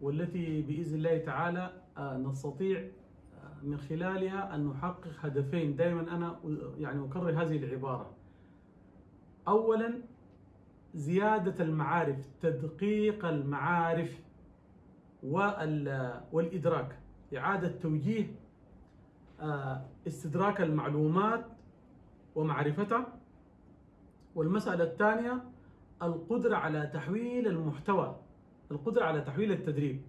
والتي بإذن الله تعالى آه، نستطيع آه، من خلالها أن نحقق هدفين. دائما أنا يعني أكرر هذه العبارة. اولا زيادة المعارف تدقيق المعارف وال- والإدراك. إعادة توجيه آه، استدراك المعلومات ومعرفتها والمسألة الثانية القدرة على تحويل المحتوى. القدرة على تحويل التدريب.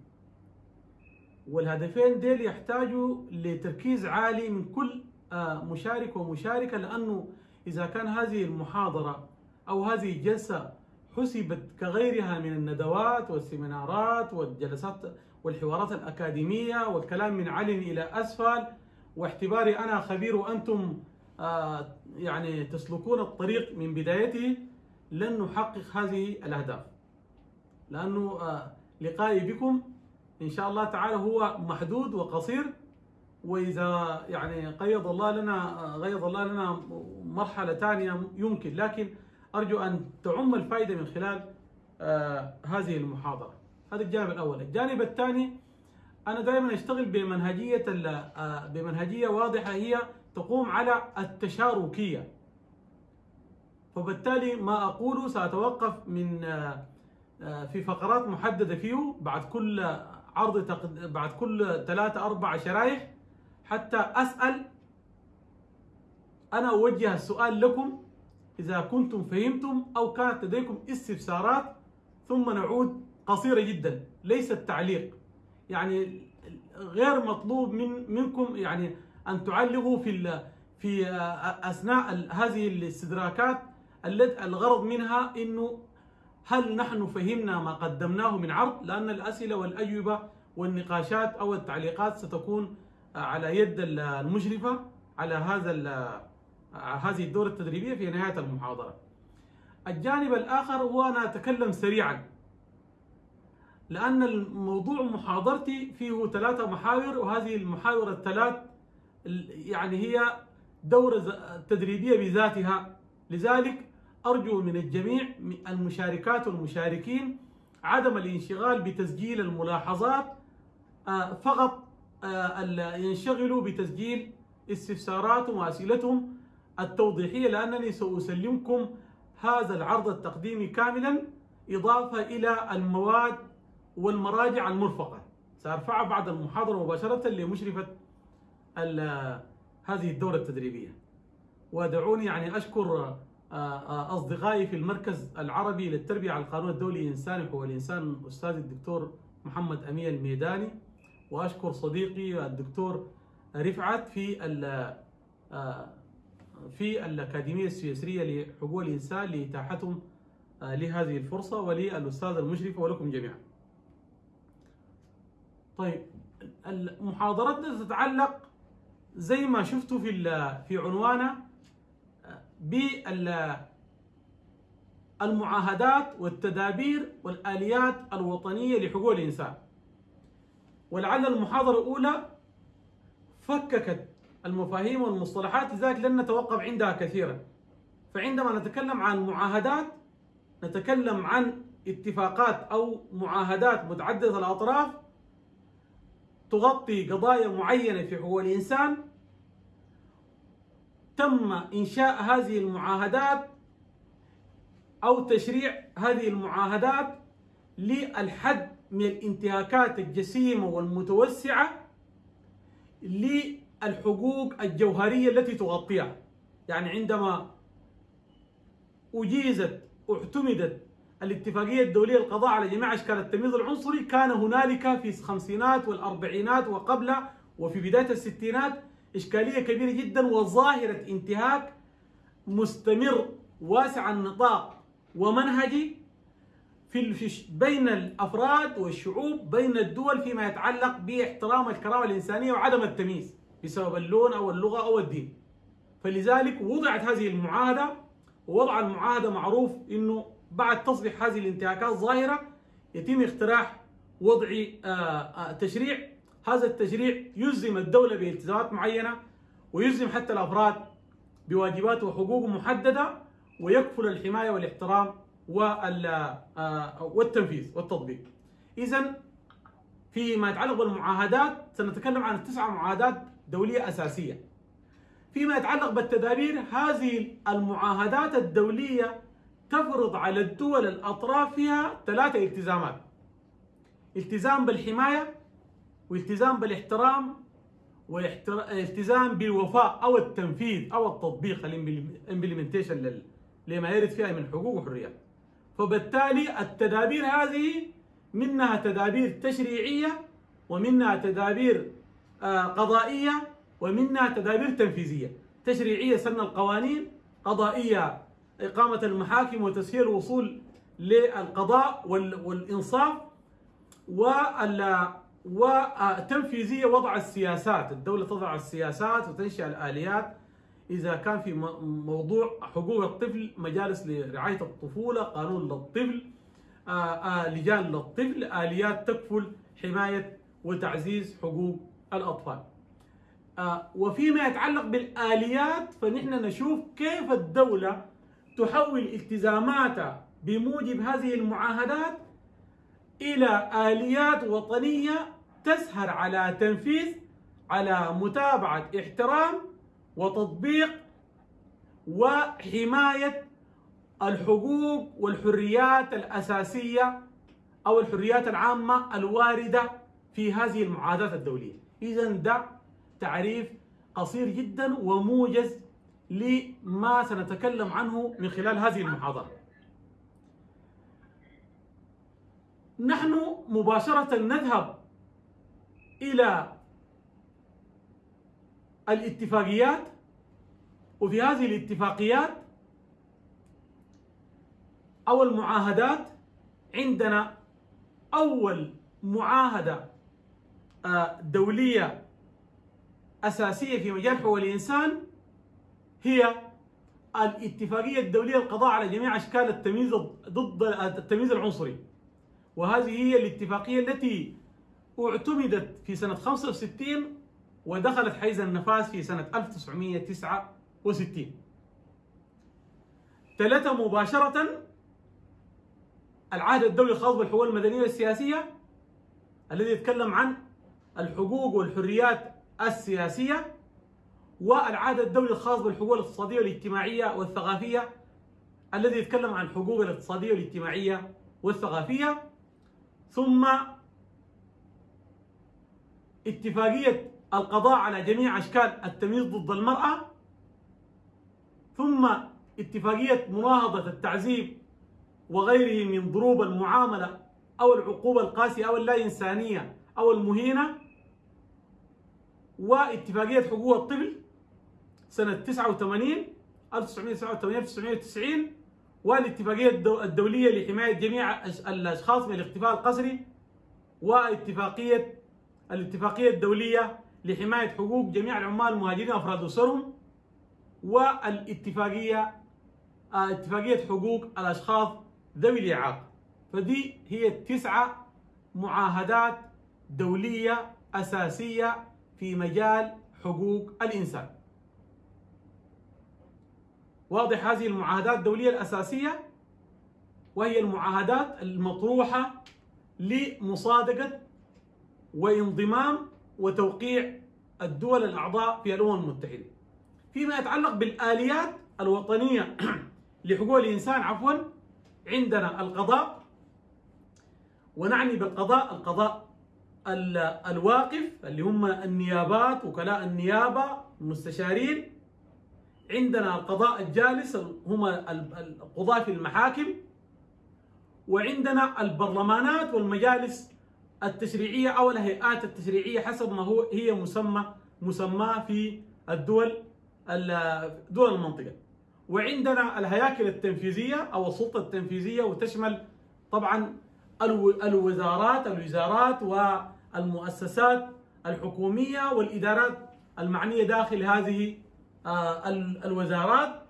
والهدفين ديل يحتاجوا لتركيز عالي من كل آه، مشارك ومشاركة لأنه إذا كان هذه المحاضرة أو هذه الجلسة حسبت كغيرها من الندوات والسيمينارات والجلسات والحوارات الأكاديمية والكلام من علن إلى أسفل واعتباري أنا خبير وأنتم آه، يعني تسلكون الطريق من بدايته لن نحقق هذه الأهداف. لأنه آه، لقائي بكم إن شاء الله تعالى هو محدود وقصير وإذا يعني قيض الله لنا غيض الله لنا مرحلة ثانية يمكن لكن أرجو أن تعم الفائدة من خلال آه، هذه المحاضرة. هذا الجانب الأول. الجانب الثاني أنا دائما أشتغل بمنهجية آه، بمنهجية واضحة هي تقوم على التشاركية. فبالتالي ما أقوله سأتوقف من آه، آه، في فقرات محددة فيه بعد كل عرض تقد... بعد كل ثلاثة أربع شرايح. حتى أسأل أنا أوجه السؤال لكم إذا كنتم فهمتم أو كانت لديكم استفسارات ثم نعود. قصيرة جدا ليست تعليق يعني غير مطلوب من منكم يعني أن تعلقوا في. في آه، أثناء هذه الاستدراكات. الغرض منها إنه هل نحن فهمنا ما قدمناه من عرض؟ لأن الأسئلة والأجوبة والنقاشات أو التعليقات ستكون على يد المشرفة على هذا ال- هذه الدورة التدريبية في نهاية المحاضرة. الجانب الآخر هو أنا أتكلم سريعا. لأن الموضوع محاضرتي فيه ثلاثة محاور وهذه المحاور الثلاث ال- يعني هي دورة تدريبية بذاتها. لذلك أرجو من الجميع المشاركات والمشاركين عدم الانشغال بتسجيل الملاحظات آه، فقط آه، ينشغلوا بتسجيل استفساراتهم وأسئلتهم التوضيحية لأنني سأسلمكم هذا العرض التقديمي كاملا إضافة إلى المواد والمراجع المرفقة. سأرفعها بعد المحاضرة مباشرة لمشرفة هذه الدورة التدريبية. ودعوني يعني أشكر أصدقائي في المركز العربي للتربية على القانون الدولي الإنساني وحقوق الإنسان أستاذ الدكتور محمد أمين الميداني. وأشكر صديقي الدكتور رفعت في آه، في الأكاديمية السويسرية لحقوق الإنسان لإتاحتهم آه، لهذه الفرصة وللأستاذ المشرف ولكم جميعا. طيب محاضرتنا تتعلق زي ما شفتوا في في عنوانها بالمعاهدات والتدابير والآليات الوطنية لحقوق الإنسان. ولعل المحاضرة الأولى فككت المفاهيم والمصطلحات لذلك لن نتوقف عندها كثيرا. فعندما نتكلم عن معاهدات نتكلم عن اتفاقات أو معاهدات متعددة الأطراف تغطي قضايا معينة في حقوق الإنسان تم إنشاء هذه المعاهدات أو تشريع هذه المعاهدات للحد من الانتهاكات الجسيمة والمتوسعة للحقوق الجوهرية التي تغطيها. يعني عندما أجيزت اعتمدت الاتفاقية الدولية للقضاء على جميع أشكال التمييز العنصري كان هنالك في الخمسينات والأربعينات وقبل وفي بداية الستينات إشكالية كبيرة جدا وظاهرة انتهاك مستمر واسع النطاق ومنهجي في بين الأفراد والشعوب بين الدول فيما يتعلق باحترام الكرامة الإنسانية وعدم التمييز بسبب اللون أو اللغة أو الدين. فلذلك وضعت هذه المعاهدة ووضع المعاهدة معروف إنه بعد تصبح هذه الانتهاكات ظاهرة يتم اقتراح وضع آه، آه، تشريع هذا التشريع يلزم الدولة بإلتزامات معينة ويلزم حتى الأفراد بواجبات وحقوق محددة ويكفل الحماية والاحترام وال- آه، والتنفيذ والتطبيق. إذا فيما يتعلق بالمعاهدات سنتكلم عن تسعة معاهدات دولية أساسية فيما يتعلق بالتدابير هذه المعاهدات الدولية تفرض على الدول الأطراف فيها ثلاثة التزامات التزام بالحماية والتزام بالاحترام والالتزام بالوفاء أو التنفيذ أو التطبيق الإمبلمنتيشن لما يرد فيها من حقوق وحريات فبالتالي التدابير هذه منها تدابير تشريعية ومنها تدابير آه، قضائية ومنها تدابير تنفيذية. تشريعية سن القوانين قضائية إقامة المحاكم وتسهيل الوصول للقضاء والإنصاف وتنفيذية وضع السياسات. الدولة تضع السياسات وتنشأ الآليات إذا كان في موضوع حقوق الطفل مجالس لرعاية الطفولة قانون للطفل لجان للطفل آليات تكفل حماية وتعزيز حقوق الأطفال. آه، وفيما يتعلق بالآليات فنحن نشوف كيف الدولة تحول التزاماتها بموجب هذه المعاهدات إلى آليات وطنية تسهر على تنفيذ على متابعة احترام وتطبيق وحماية الحقوق والحريات الأساسية أو الحريات العامة الواردة في هذه المعاهدات الدولية. إذا ده تعريف قصير جدا وموجز لما سنتكلم عنه من خلال هذه المحاضرة. نحن مباشرة نذهب إلى الاتفاقيات وفي هذه الاتفاقيات أو المعاهدات عندنا أول معاهدة آه، دولية أساسية في مجال حقوق الإنسان هي الاتفاقية الدولية للقضاء على جميع أشكال التمييز ضد التمييز العنصري. وهذه هي الاتفاقية التي اعتمدت في سنة 65 ودخلت حيز النفاذ في سنة 1969 ثلاثة مباشرة العهد الدولي الخاص بالحقوق المدنية والسياسية الذي يتكلم عن الحقوق والحريات السياسية والعهد الدولي الخاص بالحقوق الاقتصادية والاجتماعية والثقافية الذي يتكلم عن الحقوق الاقتصادية والاجتماعية والثقافية ثم اتفاقية القضاء على جميع أشكال التمييز ضد المرأة ثم اتفاقية مناهضة التعذيب وغيره من ضروب المعاملة أو العقوبة القاسية أو اللا إنسانية أو المهينة واتفاقية حقوق الطفل سنة 89 1989 1990 والاتفاقية الدولية لحماية جميع الأشخاص من الاختفاء القسري واتفاقية الاتفاقية الدولية لحماية حقوق جميع العمال المهاجرين وأفراد أسرهم والاتفاقية اتفاقية حقوق الأشخاص ذوي الإعاقة. فدي هي التسعة معاهدات دولية أساسية في مجال حقوق الإنسان. واضح هذه المعاهدات الدولية الأساسية؟ وهي المعاهدات المطروحة لمصادقة وانضمام وتوقيع الدول الأعضاء في الأمم المتحدة. فيما يتعلق بالآليات الوطنية لحقوق الإنسان عفوا عندنا القضاء ونعني بالقضاء القضاء الواقف اللي هم النيابات وكلاء النيابة المستشارين عندنا القضاء الجالس هم القضاة في المحاكم وعندنا البرلمانات والمجالس التشريعية أو الهيئات التشريعية حسب ما هو هي مسمى مسماه في الدول دول المنطقة. وعندنا الهياكل التنفيذية أو السلطة التنفيذية وتشمل طبعا الوزارات الوزارات والمؤسسات الحكومية والإدارات المعنية داخل هذه الوزارات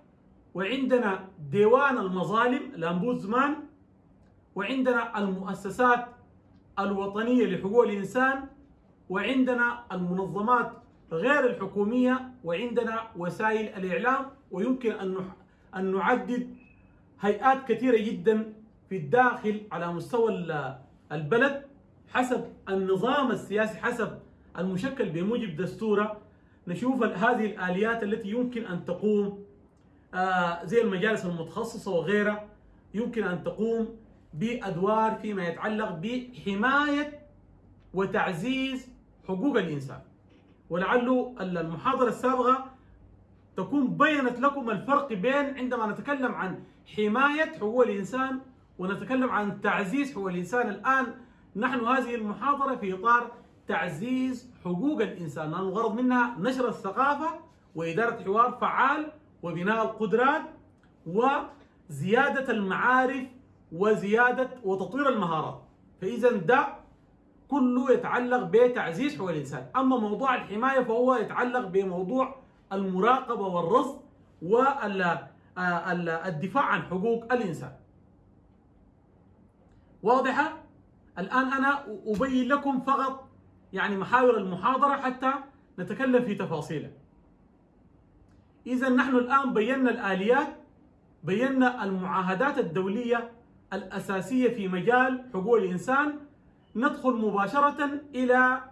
وعندنا ديوان المظالم الأمبودزمان وعندنا المؤسسات الوطنية لحقوق الإنسان وعندنا المنظمات غير الحكومية وعندنا وسائل الإعلام ويمكن أن نعدد هيئات كثيرة جدا في الداخل على مستوى البلد حسب النظام السياسي حسب المشكل بموجب دستوره. نشوف هذه الآليات التي يمكن أن تقوم آه، زي المجالس المتخصصة وغيرها يمكن أن تقوم بأدوار فيما يتعلق بحماية وتعزيز حقوق الإنسان. ولعله المحاضرة السابقة تكون بينت لكم الفرق بين عندما نتكلم عن حماية حقوق الإنسان ونتكلم عن تعزيز حقوق الإنسان. الآن نحن هذه المحاضرة في إطار تعزيز حقوق الإنسان لأن الغرض منها نشر الثقافة وإدارة حوار فعال وبناء القدرات وزيادة المعارف وزيادة وتطوير المهارات. فإذا ده كله يتعلق بتعزيز حقوق الإنسان. أما موضوع الحماية فهو يتعلق بموضوع المراقبة والرصد والدفاع عن حقوق الإنسان. واضحة؟ الآن أنا أبين لكم فقط يعني محاور المحاضرة حتى نتكلم في تفاصيلها إذا نحن الآن بينا الآليات بينا المعاهدات الدولية الأساسية في مجال حقوق الإنسان. ندخل مباشرة إلى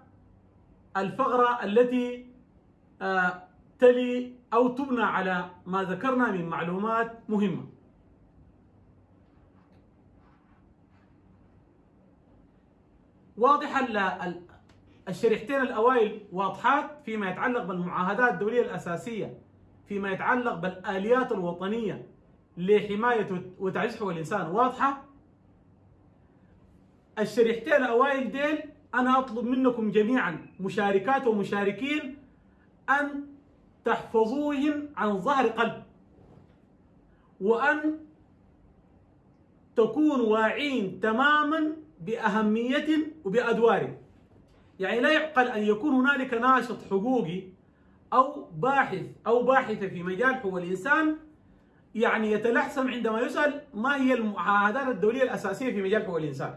الفقرة التي آه، تلي أو تبنى على ما ذكرنا من معلومات مهمة. واضح الشريحتين الأوائل واضحات فيما يتعلق بالمعاهدات الدولية الأساسية فيما يتعلق بالآليات الوطنية لحماية وتعزيز حقوق الإنسان. واضحة؟ الشريحتين الأوائل ديل أنا أطلب منكم جميعا مشاركات ومشاركين أن تحفظوهم عن ظهر قلب وأن تكونوا واعين تماما بأهمية وبأدوار يعني لا يعقل أن يكون هنالك ناشط حقوقي أو باحث أو باحثة في مجال حقوق الإنسان يعني يتلحسم عندما يسأل ما هي المعاهدات الدولية الأساسية في مجال حقوق الإنسان.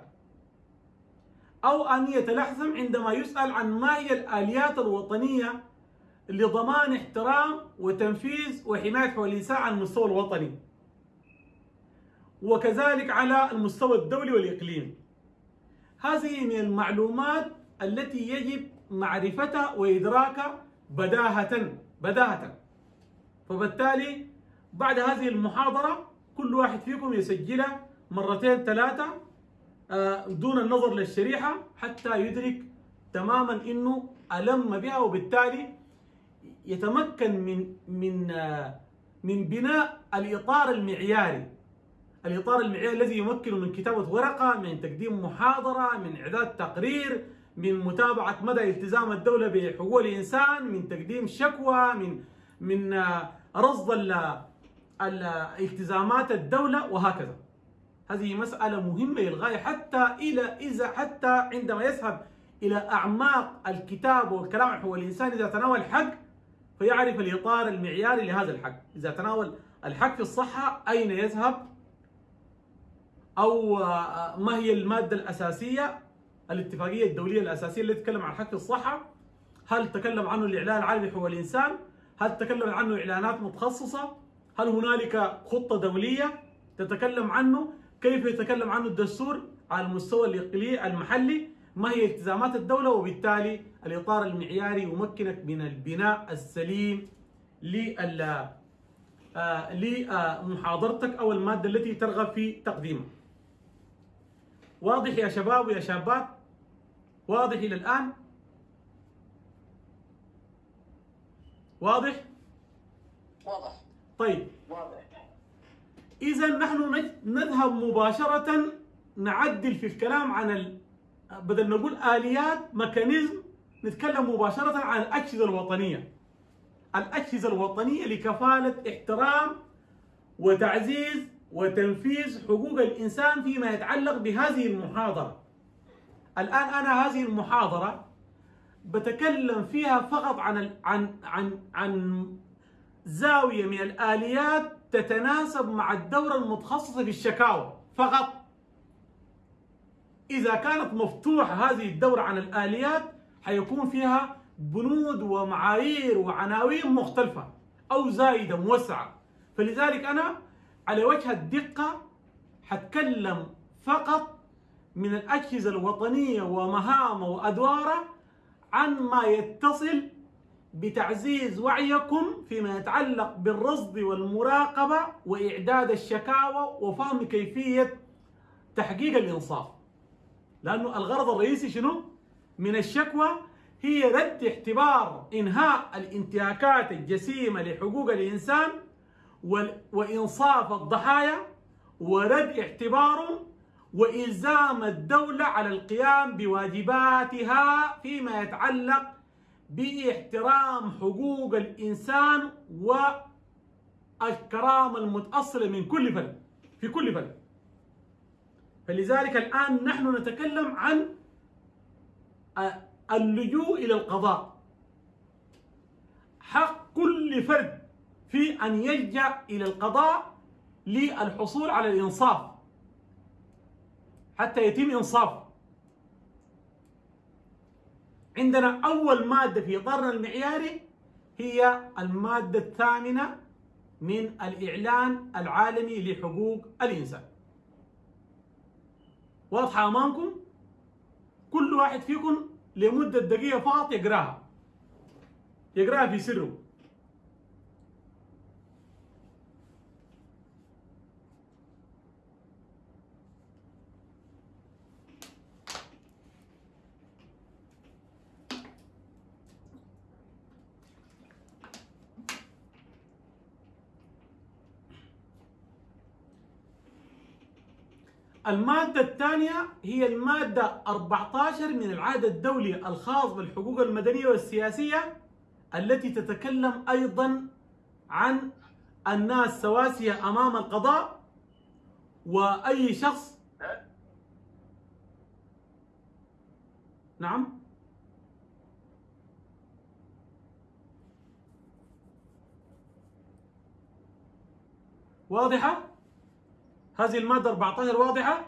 أو أن يتلحسم عندما يسأل عن ما هي الآليات الوطنية لضمان احترام وتنفيذ وحماية حقوق الإنسان على المستوى الوطني. وكذلك على المستوى الدولي والإقليمي. هذه من المعلومات التي يجب معرفتها وإدراكها بداهة بداهة. فبالتالي بعد هذه المحاضرة كل واحد فيكم يسجلها مرتين ثلاثة آه، دون النظر للشريحة حتى يدرك تماما إنه ألم بها وبالتالي يتمكن من من آه، من بناء الإطار المعياري. الإطار المعياري الذي يمكن من كتابة ورقة من تقديم محاضرة من إعداد تقرير من متابعة مدى التزام الدولة بحقوق الإنسان من تقديم شكوى من من آه، رصد التزامات الدولة وهكذا. هذه مسألة مهمة للغاية حتى إلى إذا حتى عندما يذهب إلى أعماق الكتاب والكلام عن حقوق الإنسان إذا تناول حق فيعرف الإطار المعياري لهذا الحق. إذا تناول الحق في الصحة أين يذهب؟ أو آه، ما هي المادة الأساسية؟ الاتفاقية الدولية الأساسية اللي تتكلم عن حق الصحة. هل تكلم عنه الإعلان العالمي لحقوق الإنسان؟ هل تكلم عنه إعلانات متخصصة؟ هل هنالك خطة دولية تتكلم عنه؟ كيف يتكلم عنه الدستور على المستوى الإقليمي المحلي؟ ما هي التزامات الدولة؟ وبالتالي الإطار المعياري يمكنك من البناء السليم آه، لمحاضرتك أو المادة التي ترغب في تقديمها. واضح يا شباب ويا شابات؟ واضح إلى الآن؟ واضح؟ واضح. طيب. واضح. إذا نحن نذهب مباشرة نعدل في الكلام عن ال... بدل نقول آليات ميكانيزم نتكلم مباشرة عن الأجهزة الوطنية. الأجهزة الوطنية لكفالة احترام وتعزيز وتنفيذ حقوق الإنسان فيما يتعلق بهذه المحاضرة. الآن أنا هذه المحاضرة بتكلم فيها فقط عن عن عن عن زاوية من الآليات تتناسب مع الدورة المتخصصة في الشكاوى فقط. إذا كانت مفتوحة هذه الدورة عن الآليات حيكون فيها بنود ومعايير وعناوين مختلفة أو زايدة موسعة. فلذلك أنا على وجه الدقة حتكلم فقط من الأجهزة الوطنية ومهامه وأدواره عن ما يتصل بتعزيز وعيكم فيما يتعلق بالرصد والمراقبة وإعداد الشكاوى وفهم كيفية تحقيق الإنصاف لأنه الغرض الرئيسي شنو؟ من الشكوى هي رد اعتبار إنهاء الانتهاكات الجسيمة لحقوق الإنسان وإنصاف الضحايا ورد اعتبارهم وإلزام الدولة على القيام بواجباتها فيما يتعلق باحترام حقوق الإنسان والكرامة المتأصلة من كل فن في كل فن فلذلك الآن نحن نتكلم عن اللجوء إلى القضاء. حق كل فرد في أن يلجأ إلى القضاء للحصول على الإنصاف. حتى يتم إنصافه عندنا أول مادة في إطارنا المعياري هي المادة الثامنة من الإعلان العالمي لحقوق الإنسان. واضحة أمامكم؟ كل واحد فيكم لمدة دقيقة فقط يقراها. يقراها في سره. المادة الثانية هي المادة 14 من العهد الدولي الخاص بالحقوق المدنية والسياسية التي تتكلم أيضا عن الناس سواسية أمام القضاء وأي شخص نعم واضحة؟ هذه المادة 14 واضحة؟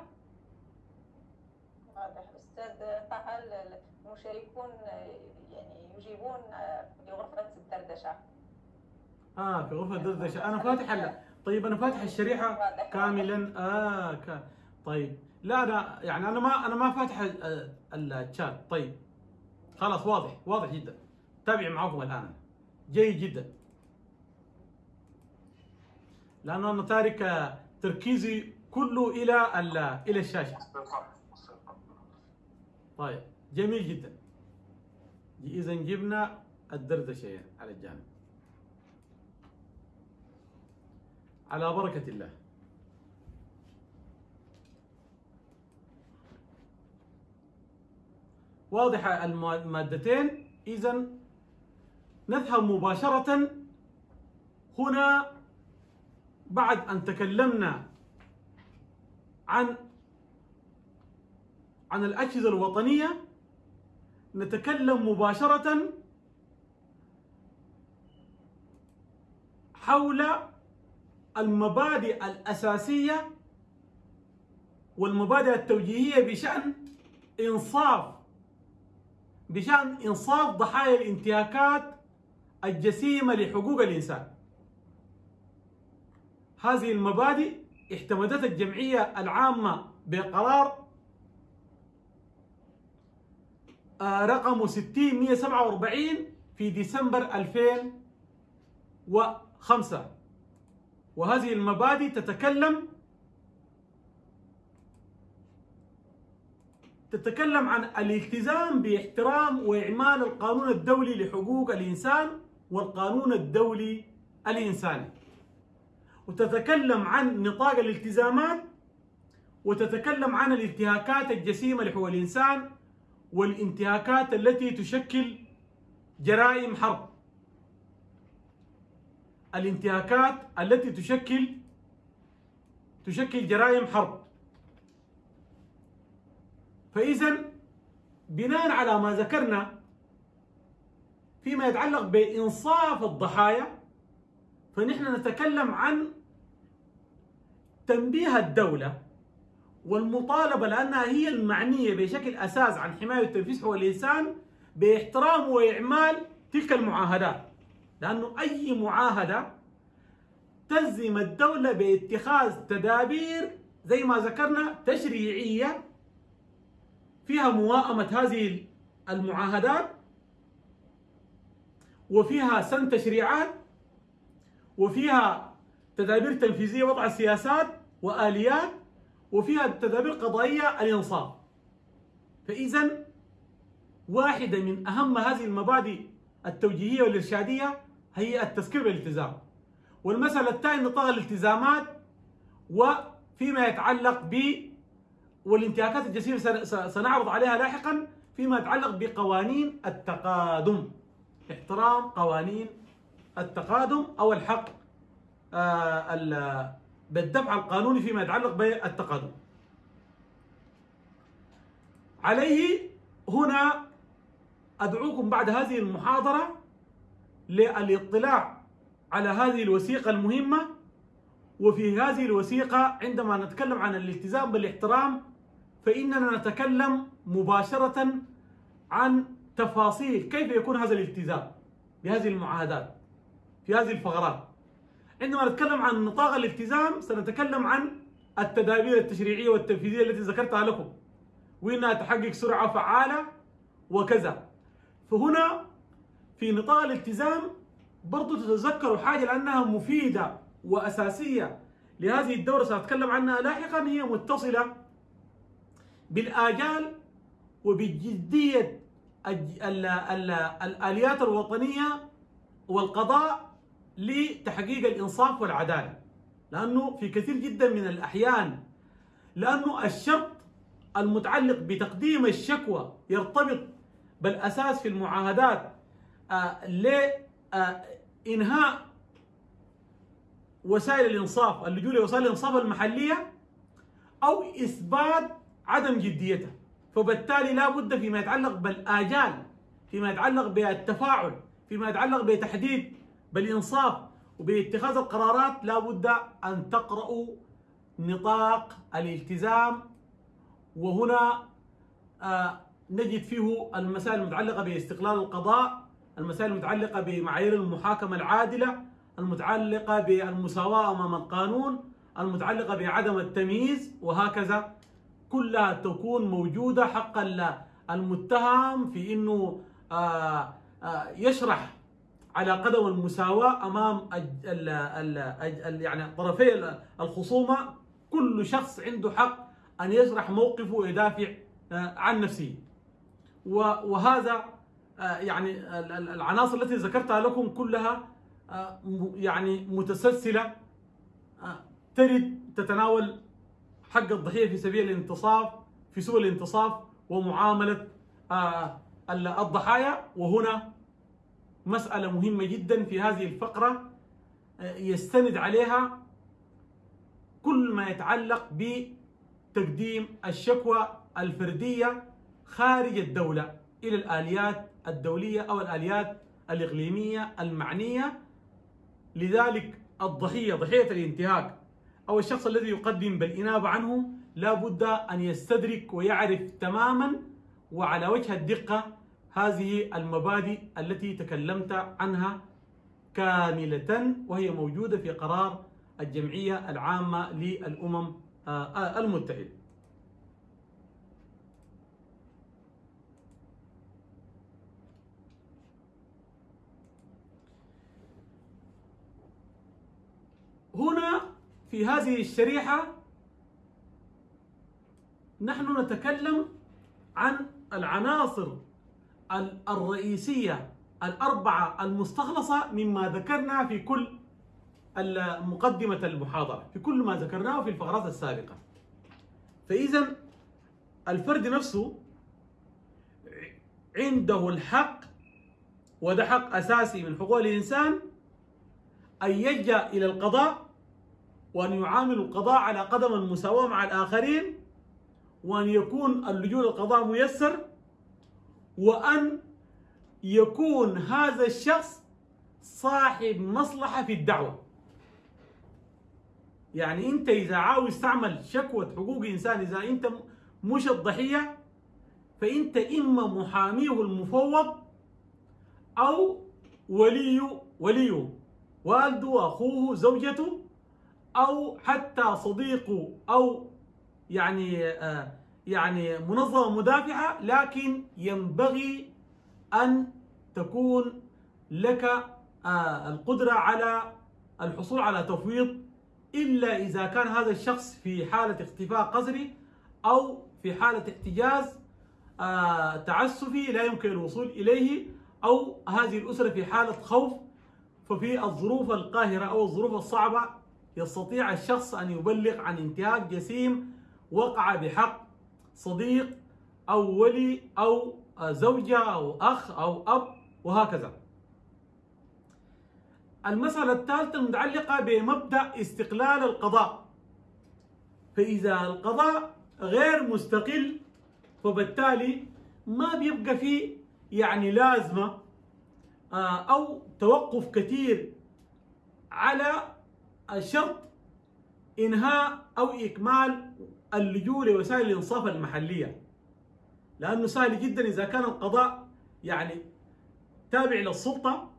واضح. أستاذ طه المشاركون يعني يجيبون لغرفة الدردشة. آه في غرفة الدردشة. أنا فاتح ال- طيب أنا فاتح الشريحة واضح. كاملا. آه ك... طيب. لا أنا يعني أنا ما أنا ما فاتح ال- ال- الشات. طيب. خلاص واضح. واضح جدا. تابع معكم الآن. جيد جدا. لأنه أنا تارك تركيزي كله إلى ال- إلى الشاشة. طيب جميل جدا. إذا جبنا الدردشة على الجانب. على بركة الله. الما- المادتين. إذا نذهب مباشرة هنا بعد أن تكلمنا عن عن الأجهزة الوطنية نتكلم مباشرة حول المبادئ الأساسية والمبادئ التوجيهية بشأن إنصاف بشأن إنصاف ضحايا الانتهاكات الجسيمة لحقوق الإنسان. هذه المبادئ اعتمدت الجمعية العامة بقرار آه، رقم 60147 في ديسمبر 2005 وهذه المبادئ تتكلم تتكلم عن الالتزام باحترام وإعمال القانون الدولي لحقوق الإنسان والقانون الدولي الإنساني. وتتكلم عن نطاق الالتزامات وتتكلم عن الانتهاكات الجسيمة لحقوق الإنسان والانتهاكات التي تشكل جرائم حرب. الانتهاكات التي تشكل تشكل جرائم حرب. فإذا بناء على ما ذكرنا فيما يتعلق بإنصاف الضحايا فنحن نتكلم عن تنبيه الدولة والمطالبة لأنها هي المعنية بشكل أساس عن حماية وتنفيذ حقوق الإنسان بإحترام وإعمال تلك المعاهدات. لأنه أي معاهدة تلزم الدولة باتخاذ تدابير زي ما ذكرنا تشريعية فيها موائمة هذه المعاهدات وفيها سن تشريعات وفيها تدابير تنفيذية وضع سياسات وآليات وفيها تدابير قضائية الإنصاف. فإذا واحدة من أهم هذه المبادئ التوجيهية والإرشادية هي التذكير بالالتزام. والمسألة الثانية نطاق الالتزامات وفيما يتعلق ب والانتهاكات الجسيمة سنعرض عليها لاحقا فيما يتعلق بقوانين التقادم. احترام قوانين التقادم أو الحق آه، بالدفع القانوني فيما يتعلق بالتقادم عليه هنا أدعوكم بعد هذه المحاضرة للاطلاع على هذه الوثيقة المهمة وفي هذه الوثيقة عندما نتكلم عن الالتزام بالاحترام فإننا نتكلم مباشرة عن تفاصيل كيف يكون هذا الالتزام بهذه المعاهدات في هذه الفقرات. عندما نتكلم عن نطاق الالتزام سنتكلم عن التدابير التشريعية والتنفيذية التي ذكرتها لكم. وإنها تحقق سرعة فعالة وكذا. فهنا في نطاق الالتزام برضو تتذكروا حاجة لأنها مفيدة وأساسية لهذه الدورة سأتكلم عنها لاحقا هي متصلة بالآجال وبجدية الآليات الوطنية والقضاء لتحقيق الإنصاف والعدالة. لأنه في كثير جدا من الأحيان لأنه الشرط المتعلق بتقديم الشكوى يرتبط بالأساس في المعاهدات آه، لإنهاء آه، وسائل الإنصاف اللجوء لوسائل الإنصاف المحلية أو إثبات عدم جديتها فبالتالي لا بد فيما يتعلق بالآجال فيما يتعلق بالتفاعل فيما يتعلق بتحديد بالإنصاف وباتخاذ القرارات لا بد أن تقرأوا نطاق الالتزام وهنا آه نجد فيه المسائل المتعلقة باستقلال القضاء المسائل المتعلقة بمعايير المحاكمة العادلة المتعلقة بالمساواة أمام القانون المتعلقة بعدم التمييز وهكذا. كلها تكون موجودة حق المتهم في أنه آه، آه، يشرح على قدم المساواة أمام ال ال ال يعني طرفي الخصومة. كل شخص عنده حق أن يشرح موقفه ويدافع آه، عن نفسه. وهذا يعني العناصر التي ذكرتها لكم كلها يعني متسلسلة ترد تتناول حق الضحية في سبيل الانتصاف في سبل الانتصاف ومعاملة آه، الضحايا. وهنا مسألة مهمة جدا في هذه الفقرة آه، يستند عليها كل ما يتعلق بتقديم الشكوى الفردية خارج الدولة إلى الآليات الدولية أو الآليات الإقليمية المعنية. لذلك الضحية ضحية الانتهاك. أو الشخص الذي يقدم بالإنابة عنه لا بد أن يستدرك ويعرف تماما وعلى وجه الدقة هذه المبادئ التي تكلمت عنها كاملة وهي موجودة في قرار الجمعية العامة للأمم آه، المتحدة. هنا في هذه الشريحة نحن نتكلم عن العناصر الرئيسية الأربعة المستخلصة مما ذكرنا في كل مقدمة المحاضرة في كل ما ذكرناه في الفقرات السابقة. فإذا الفرد نفسه عنده الحق وده حق أساسي من حقوق الإنسان أن يلجأ إلى القضاء وأن يعاملوا القضاء على قدم المساواة مع الآخرين وأن يكون اللجوء للقضاء ميسر وأن يكون هذا الشخص صاحب مصلحة في الدعوة. يعني أنت إذا عاوز تعمل شكوى حقوق إنسان إذا أنت مش الضحية فأنت إما محاميه المفوض أو ولي وليه والده أخوه زوجته أو حتى صديقه أو يعني آه، يعني منظمة مدافعة لكن ينبغي أن تكون لك آه، القدرة على الحصول على تفويض إلا إذا كان هذا الشخص في حالة اختفاء قسري أو في حالة احتجاز آه، تعسفي لا يمكن الوصول إليه أو هذه الأسرة في حالة خوف ففي الظروف القاهرة أو الظروف الصعبة يستطيع الشخص أن يبلغ عن انتهاك جسيم وقع بحق صديق أو ولي أو زوجة أو أخ أو أب وهكذا. المسألة الثالثة المتعلقة بمبدأ استقلال القضاء. فإذا القضاء غير مستقل فبالتالي ما بيبقى فيه يعني لازمة آه، أو توقف كثير على شرط إنهاء أو إكمال اللجوء لوسائل الإنصاف المحلية. لأنه سهل جدا إذا كان القضاء يعني تابع للسلطة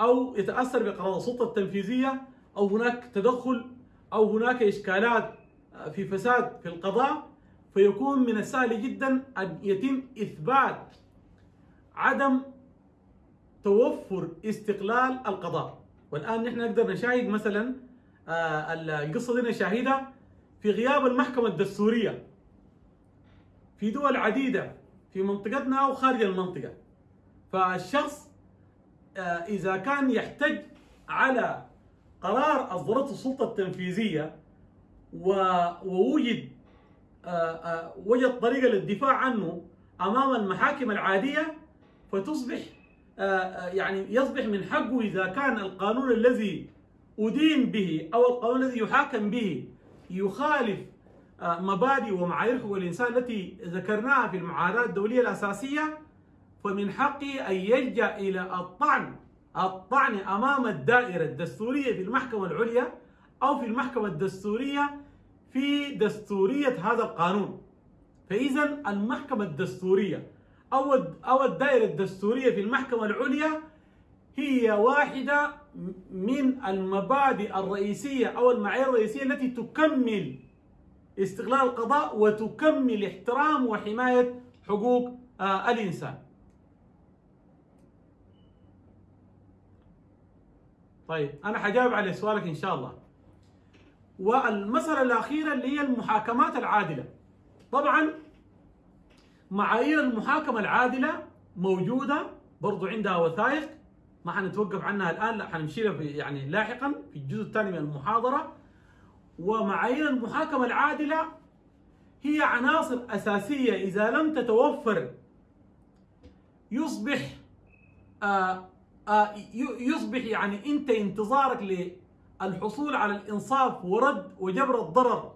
أو يتأثر بقرار السلطة التنفيذية أو هناك تدخل أو هناك إشكالات في فساد في القضاء فيكون من السهل جدا أن يتم إثبات عدم توفر استقلال القضاء. والآن نحن نقدر نشاهد مثلا آه، القصة دي نشاهدها. في غياب المحكمة الدستورية في دول عديدة في منطقتنا أو خارج المنطقة. فالشخص آه، إذا كان يحتج على قرار أصدرته السلطة التنفيذية ووجد آه، آه، وجد طريقة للدفاع عنه أمام المحاكم العادية فتصبح يعني يصبح من حقه إذا كان القانون الذي أدين به أو القانون الذي يحاكم به يخالف مبادئ ومعايير حقوق الإنسان التي ذكرناها في المعاهدات الدولية الأساسية. فمن حقه أن يلجأ إلى الطعن الطعن أمام الدائرة الدستورية في المحكمة العليا أو في المحكمة الدستورية في دستورية هذا القانون. فإذا المحكمة الدستورية أو الدائرة الدستورية في المحكمة العليا هي واحدة من المبادئ الرئيسية أو المعايير الرئيسية التي تكمل استقلال القضاء وتكمل احترام وحماية حقوق آه الإنسان. طيب أنا حجاوب على سؤالك إن شاء الله. والمسألة الأخيرة اللي هي المحاكمات العادلة. طبعا معايير المحاكمة العادلة موجودة برضو عندها وثائق. ما حنتوقف عنها الآن لا حنمشي لها يعني لاحقا في الجزء الثاني من المحاضرة. ومعايير المحاكمة العادلة هي عناصر أساسية إذا لم تتوفر. يصبح آه آه يصبح يعني أنت انتظارك للحصول على الإنصاف ورد وجبر الضرر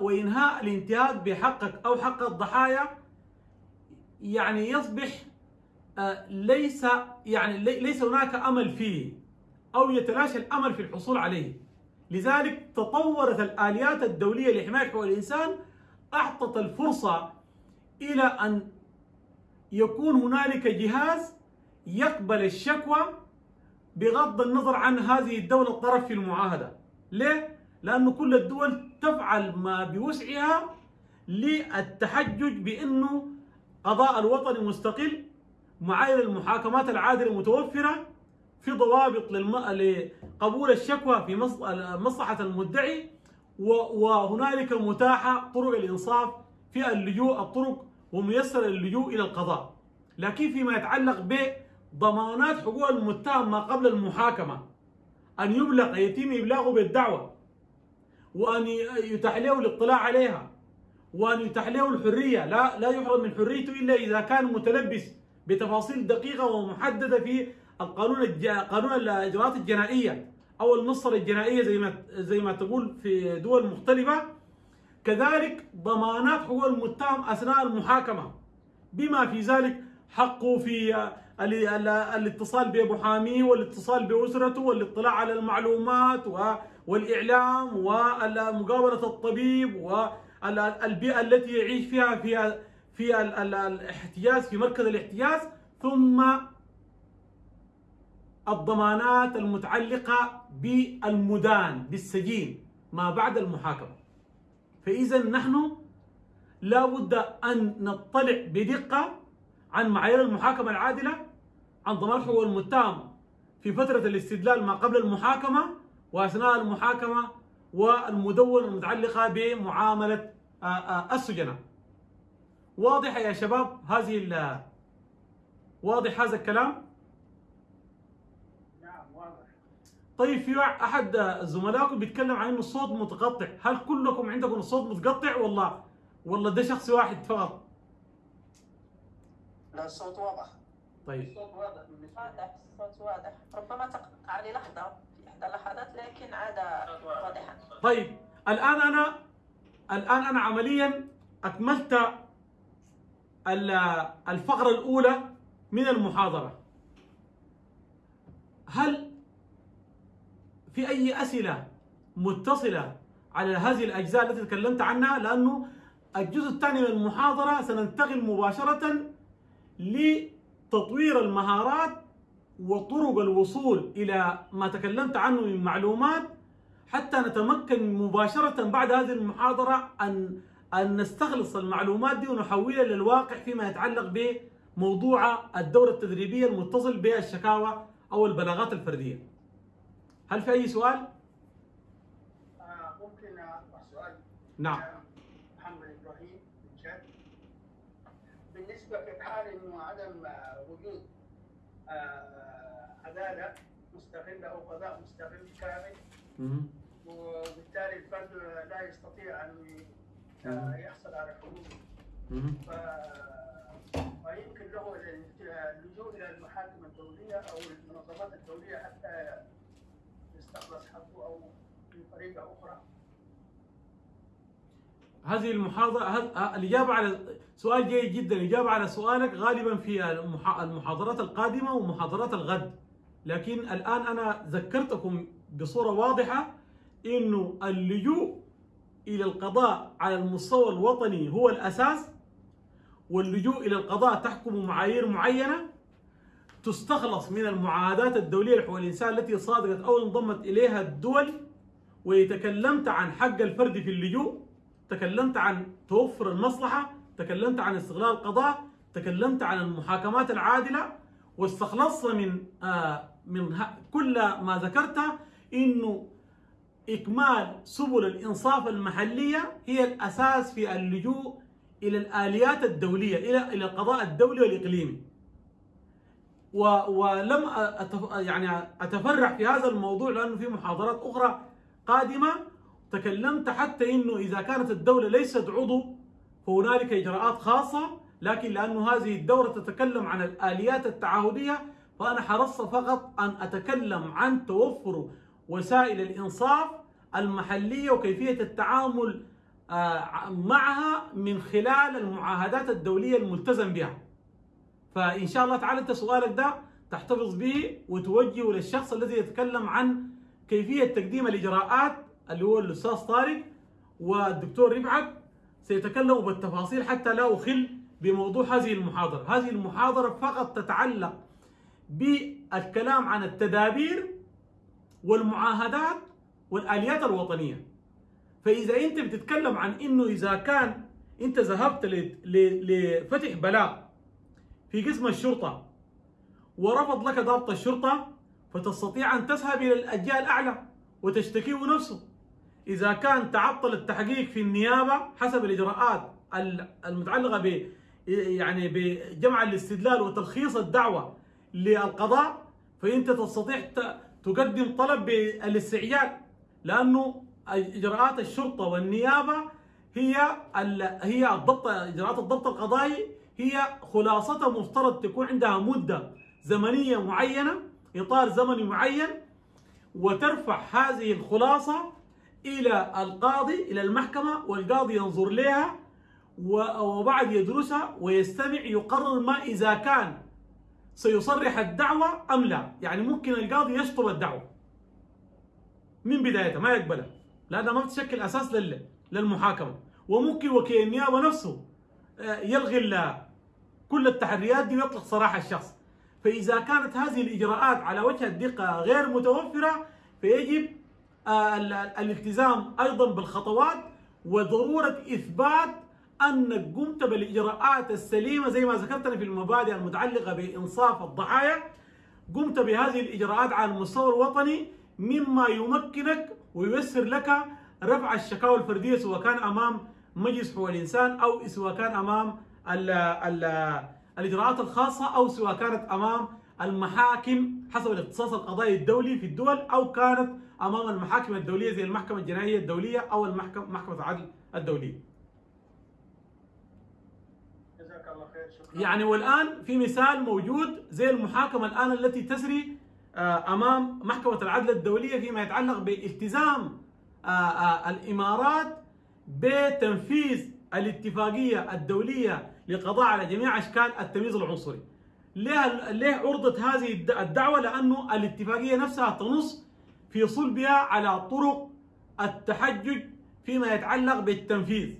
وإنهاء الانتهاك بحقك أو حق الضحايا. يعني يصبح ليس يعني ليس هناك أمل فيه أو يتلاشى الأمل في الحصول عليه لذلك تطورت الآليات الدولية لحماية حقوق الإنسان أعطت الفرصة إلى أن يكون هنالك جهاز يقبل الشكوى بغض النظر عن هذه الدولة الطرف في المعاهدة ليه؟ لأنه كل الدول تفعل ما بوسعها للتحجج بأنه قضاء الوطني مستقل معايير المحاكمات العادلة متوفرة في ضوابط لقبول الشكوى في مصلحة المدعي وهنالك متاحة طرق الإنصاف في اللجوء الطرق وميسر اللجوء إلى القضاء. لكن فيما يتعلق بضمانات حقوق المتهم ما قبل المحاكمة أن يبلغ يتم إبلاغه بالدعوة وأن يتاح له الاطلاع عليها وأن يتاح له الحرية. لا لا يحرم من حريته إلا إذا كان متلبس بتفاصيل دقيقة ومحددة في القانون الج... قانون الإجراءات الجنائية أو المسطره الجنائية زي ما زي ما تقول في دول مختلفة. كذلك ضمانات حقوق المتهم أثناء المحاكمة. بما في ذلك حقه في الاتصال بمحاميه والاتصال بأسرته والاطلاع على المعلومات والإعلام ومقابله الطبيب والبيئه التي يعيش فيها في في الاحتجاز في مركز الاحتجاز ثم الضمانات المتعلقة بالمدان بالسجين ما بعد المحاكمة. فإذا نحن لا بد أن نطلع بدقة عن معايير المحاكمة العادلة عن ضمان حقوق المتهم في فترة الاستدلال ما قبل المحاكمة وأثناء المحاكمة والمدونة المتعلقة بمعاملة آه، آه، السجناء. واضح يا شباب هذه ال- واضح هذا الكلام؟ نعم واضح. طيب في أحد زملائكم بيتكلم عن إنه الصوت متقطع. هل كلكم عندكم الصوت متقطع ولا ولا ده شخص واحد فقط. لا الصوت واضح. طيب. الصوت واضح. واضح الصوت واضح. ربما تقطع للحظة في إحدى اللحظات لكن عاد واضحا. طيب الآن أنا الآن أنا عمليا أكملت ال- الفقرة الأولى من المحاضرة. هل في أي أسئلة متصلة على هذه الأجزاء التي تكلمت عنها؟ لأنه الجزء الثاني من المحاضرة سننتقل مباشرة لتطوير المهارات وطرق الوصول إلى ما تكلمت عنه من معلومات حتى نتمكن مباشرة بعد هذه المحاضرة أن أن نستخلص المعلومات دي ونحولها للواقع فيما يتعلق بموضوع الدورة التدريبية المتصل بالشكاوى أو البلاغات الفردية. هل في أي سؤال؟ آه ممكن أطرح سؤال نعم. آه، محمد إبراهيم من بالنسبة في حال إنه عدم آه، وجود عدالة مستغلة أو قضاء مستغل كامل. وبالتالي الفرد لا يستطيع أن يحصل على حقوقه مهم. ف- فيمكن له اللجوء إلى المحاكم الدولية أو المنظمات الدولية حتى يستخلص حقه أو بطريقه أخرى. هذه المحاضرة هذ- الإجابة على سؤال جيد جدا الإجابة على سؤالك غالبا في المح- المحاضرات القادمة ومحاضرات الغد لكن الآن أنا ذكرتكم بصورة واضحة إنه اللجوء إلى القضاء على المستوى الوطني هو الأساس واللجوء إلى القضاء تحكم معايير معينة تستخلص من المعاهدات الدولية لحقوق الإنسان التي صادقت أو انضمت إليها الدول. وتكلمت عن حق الفرد في اللجوء تكلمت عن توفر المصلحة تكلمت عن استغلال القضاء تكلمت عن المحاكمات العادلة واستخلصنا من آه من كل ما ذكرته إنه إكمال سبل الإنصاف المحلية هي الأساس في اللجوء إلى الآليات الدولية إلى إلى القضاء الدولي والإقليمي. و ولم يعني اتفرع في هذا الموضوع لأنه في محاضرات أخرى قادمة تكلمت حتى إنه إذا كانت الدولة ليست عضو فهنالك إجراءات خاصة لكن لأنه هذه الدورة تتكلم عن الآليات التعهديه فأنا حرصت فقط أن أتكلم عن توفر وسائل الإنصاف المحلية وكيفية التعامل آه، معها من خلال المعاهدات الدولية الملتزم بها. فإن شاء الله تعالى انت سؤالك ده تحتفظ به وتوجهه للشخص الذي يتكلم عن كيفية تقديم الإجراءات اللي هو الأستاذ طارق والدكتور رفعت سيتكلموا بالتفاصيل حتى لا أخل بموضوع هذه المحاضرة، هذه المحاضرة فقط تتعلق بالكلام عن التدابير والمعاهدات والآليات الوطنية. فإذا أنت بتتكلم عن إنه إذا كان أنت ذهبت لفتح بلاغ في قسم الشرطة ورفض لك ضابط الشرطة فتستطيع أن تذهب إلى الجهه الأعلى وتشتكيه نفسه. إذا كان تعطل التحقيق في النيابة حسب الإجراءات ال- المتعلقة ب يعني بجمع الاستدلال وتلخيص الدعوة للقضاء فأنت تستطيع تقدم طلب بالاستعجال لأنه إجراءات الشرطة والنيابة هي هي الضبط إجراءات الضبط القضائي هي خلاصتها مفترض تكون عندها مدة زمنية معينة إطار زمني معين وترفع هذه الخلاصة إلى القاضي إلى المحكمة والقاضي ينظر لها وبعد يدرسها ويستمع يقرر ما إذا كان سيصرح الدعوة أم لا، يعني ممكن القاضي يشطب الدعوة. من بدايتها ما يقبلها لانها ما بتشكل أساس لل- للمحاكمة. وممكن وكيل النيابة نفسه آه، يلغي كل التحريات دي ويطلق سراح الشخص. فإذا كانت هذه الإجراءات على وجه الدقة غير متوفرة فيجب آه، ال- الالتزام أيضا بالخطوات وضرورة إثبات انك قمت بالإجراءات السليمة زي ما ذكرتنا في المبادئ المتعلقة بإنصاف الضحايا قمت بهذه الإجراءات على المستوى الوطني مما يمكنك وييسر لك رفع الشكاوى الفردية سواء كان أمام مجلس حقوق الإنسان أو سواء كان أمام ال ال الإجراءات الخاصة أو سواء كانت أمام المحاكم حسب الاختصاص القضائي الدولي في الدول أو كانت أمام المحاكم الدولية زي المحكمة الجنائية الدولية أو المحكمه محكمة العدل الدولية. جزاك الله خير شكرا يعني والآن في مثال موجود زي المحاكمة الآن التي تسري آه، أمام محكمة العدل الدولية فيما يتعلق بالتزام آه، آه، الإمارات بتنفيذ الاتفاقية الدولية للقضاء على جميع أشكال التمييز العنصري. ليه ليه عرضت هذه الد- الدعوة؟ لأنه الاتفاقية نفسها تنص في صلبها على طرق التحجج فيما يتعلق بالتنفيذ.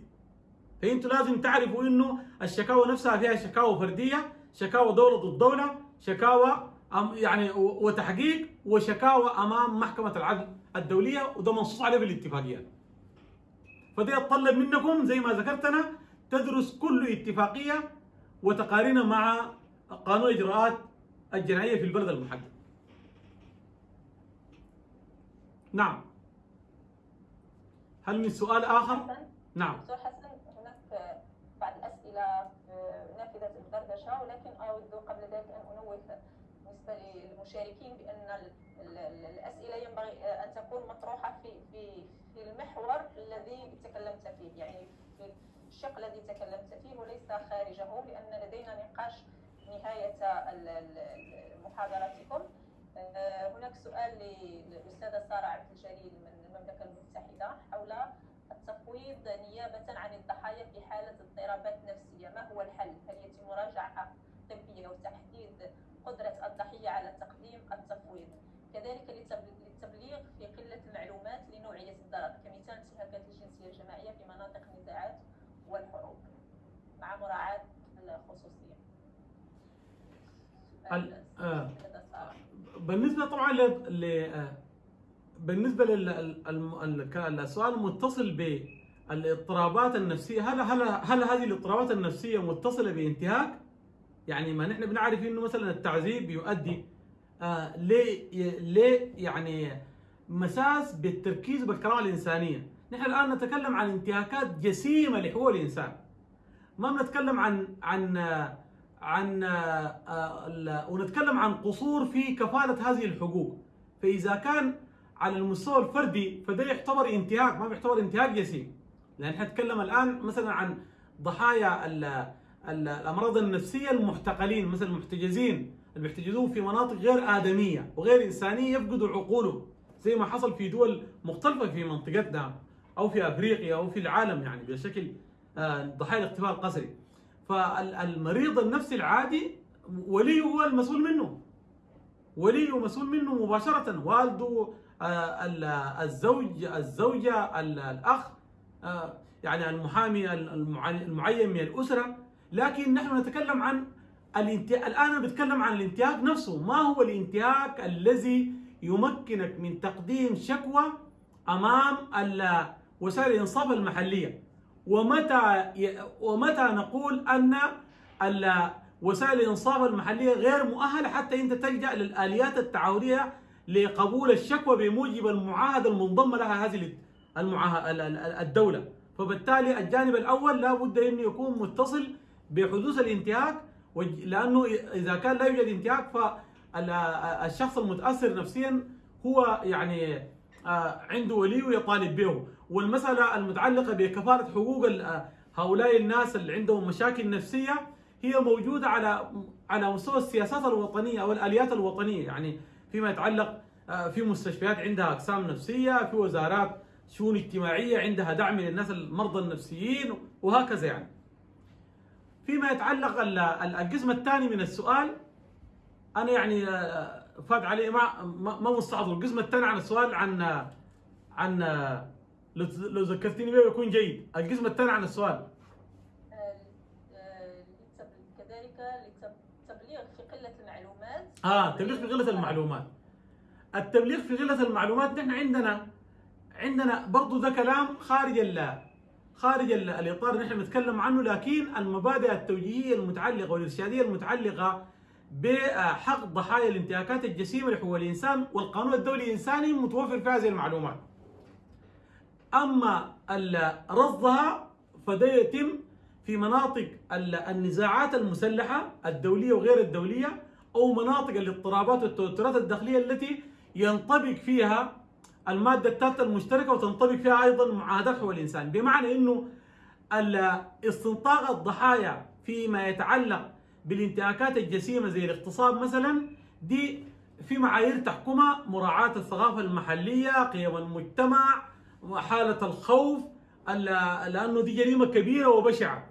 فانتوا لازم تعرفوا انه الشكاوى نفسها فيها شكاوى فردية، شكاوى دولة ضد دولة، شكاوى يعني وتحقيق وشكاوى أمام محكمة العدل الدولية وده منصوص عليه في الاتفاقيات. فده يتطلب منكم زي ما ذكرتنا تدرس كل اتفاقية وتقارنها مع قانون الاجراءات الجنائية في البلد المحدد. نعم. هل من سؤال آخر؟ نعم. دكتور حسن هناك بعض الأسئلة نافذة الدردشة ولكن أود قبل ذلك أن أنوه بالنسبة للمشاركين بأن ال- ال- ال- الأسئلة ينبغي أن تكون مطروحة في في في المحور الذي تكلمت فيه يعني في الشق الذي تكلمت فيه وليس خارجه لأن لدينا نقاش ال- محاضرتكم آه، هناك سؤال للأستاذة سارة عبد الجليل من المملكة المتحدة حول التفويض نيابة عن الضحايا في حالة اضطرابات نفسية ما هو الحل؟ هل يتم مراجعة طبية وتحديد قدرة الضحية على تقديم التفويض؟ كذلك للتبل- للتبليغ في قلة المعلومات لنوعية الضرر كمثال انتهاكات الجنسية الجماعية في مناطق النزاعات والحروب مع مراعاة الخصوصية. ال- آه. بالنسبة طبعا ل ل- بالنسبة للسؤال المتصل بالاضطرابات النفسية هل هل هل هذه الاضطرابات النفسية متصلة بانتهاك؟ يعني ما نحن بنعرف إنه مثلا التعذيب يؤدي آه ليه ليه يعني مساس بالتركيز بالكرامه الإنسانية، نحن الآن نتكلم عن انتهاكات جسيمة لحقوق الإنسان. ما بنتكلم عن عن عن آه، ونتكلم عن قصور في كفالة هذه الحقوق. فإذا كان على المستوى الفردي فده يعتبر انتهاك ما بيعتبر انتهاك جسيم. لأن نتكلم الآن مثلا عن ضحايا ال ال الأمراض النفسية المحتقلين مثلا المحتجزين اللي بيحتجزون في مناطق غير آدمية وغير إنسانية يفقدوا عقولهم زي ما حصل في دول مختلفة في منطقتنا أو في أفريقيا أو في العالم يعني بشكل آه، ضحايا الاختفاء القسري. فالمريض النفسي العادي وليه هو المسؤول منه. وليه مسؤول منه مباشرة والده ال- الزوج الزوجة ال- الأخ آه، يعني المحامي المع- المعين من الأسرة. لكن نحن نتكلم عن الانتهاك الآن أنا بتكلم عن الانتهاك نفسه. ما هو الانتهاك الذي يمكنك من تقديم شكوى أمام ال- وسائل الإنصاف المحلية؟ ومتى ومتى نقول ال- وسائل الإنصاف المحلية غير مؤهلة حتى أنت تلجأ للآليات التعاونية لقبول الشكوى بموجب المعاهدة المنضمة لها هذه الدولة. فبالتالي الجانب الأول لا بد انه يكون متصل بحدوث الانتهاك لأنه إذا كان لا يوجد انتهاك فالشخص المتأثر نفسيا هو يعني آه، عنده ولي يطالب به. والمسألة المتعلقة بكفالة حقوق آه، هؤلاء الناس اللي عندهم مشاكل نفسية هي موجودة على على مستوى السياسات الوطنية أو الآليات الوطنية. يعني فيما يتعلق آه، في مستشفيات عندها أقسام نفسية في وزارات شؤون اجتماعية عندها دعم للناس المرضى النفسيين وهكذا يعني. فيما يتعلق ال- ال- القسم الثاني من السؤال أنا يعني آه، فات علي ما ما مستحضر القسم الثاني عن السؤال عن عن لو لو ذكرتني به يكون جيد. القسم الثاني عن السؤال آه، آه، للتب- كذلك للتبليغ في قلة المعلومات آه تبليغ في غلة المعلومات التبليغ في غلة المعلومات نحن عندنا عندنا برضو ده كلام خارج ال خارج ال- الإطار اللي نحن بنتكلم عنه لكن المبادئ التوجيهية المتعلقة والإرشادية المتعلقة بحق ضحايا الانتهاكات الجسيمة لحقوق الإنسان والقانون الدولي الإنساني متوفر في هذه المعلومات. أما رصدها فده يتم في مناطق ال- النزاعات المسلحة الدولية وغير الدولية أو مناطق الاضطرابات والتوترات الداخلية التي ينطبق فيها المادة الثالثة المشتركة وتنطبق فيها أيضا معاهدات حقوق الإنسان. بمعنى ال- استنطاق الضحايا فيما يتعلق بالانتهاكات الجسيمة زي الاغتصاب مثلا دي في معايير تحكمها مراعاة الثقافة المحلية قيم المجتمع حالة الخوف ال- لأنه دي جريمة كبيرة وبشعة.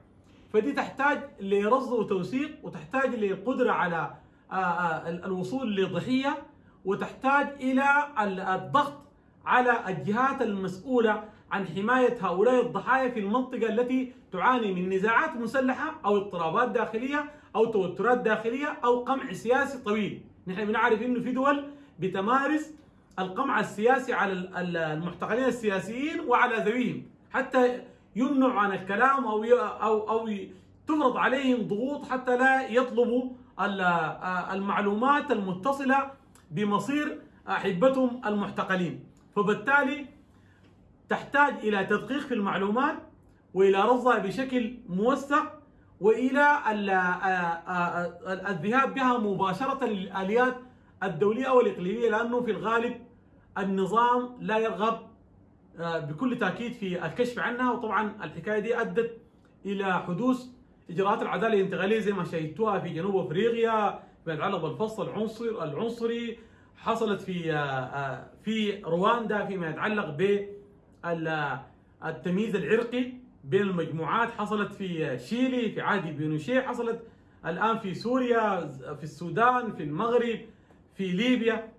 فدي تحتاج لرصد وتوثيق وتحتاج لقدرة على الوصول لضحيه وتحتاج إلى ال- الضغط على الجهات المسؤولة عن حماية هؤلاء الضحايا في المنطقة التي تعاني من نزاعات مسلحة أو اضطرابات داخلية أو توترات داخلية أو قمع سياسي طويل، نحن بنعرف إنه في دول بتمارس القمع السياسي على ال- ال- المحتقلين السياسيين وعلى ذويهم. حتى يمنعوا عن الكلام أو أو أو تفرض عليهم ضغوط حتى لا يطلبوا آه، المعلومات المتصلة بمصير احبتهم المحتقلين، فبالتالي تحتاج إلى تدقيق في المعلومات وإلى رصدها بشكل موثق وإلى ال- آه، آه، الذهاب بها مباشرة للآليات الدولية أو الاقليميه لأنه في الغالب النظام لا يرغب آه، بكل تأكيد في الكشف عنها. وطبعا الحكاية دي أدت إلى حدوث إجراءات العدالة الانتقاليه زي ما شاهدتوها في جنوب أفريقيا يتعلق بالفصل العنصر العنصري حصلت في آه، آه، في رواندا فيما يتعلق بالتمييز العرقي بين المجموعات. حصلت في شيلي في عهد بينوشيه حصلت الآن في سوريا في السودان في المغرب في ليبيا.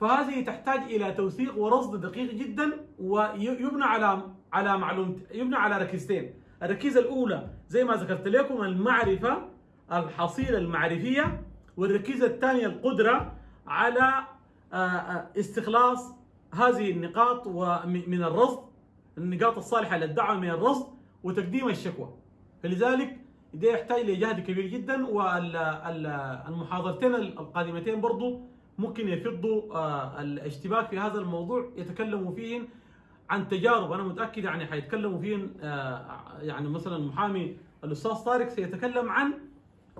فهذه تحتاج إلى توثيق ورصد دقيق جدا ويبنى على على معلومة يبنى على ركيزتين الركيزة الأولى زي ما ذكرت لكم المعرفة الحصيلة المعرفية والركيزة الثانية القدرة على آه، آه، استخلاص هذه النقاط من الرصد النقاط الصالحة للدعوة من الرصد وتقديم الشكوى. فلذلك ده يحتاج لجهد كبير جدا والمحاضرتين القادمتين برضو ممكن يفضوا آه، الاشتباك في هذا الموضوع يتكلموا فيهن عن تجارب أنا متأكد يعني حيتكلموا فيهن آه، يعني مثلا محامي الأستاذ طارق سيتكلم عن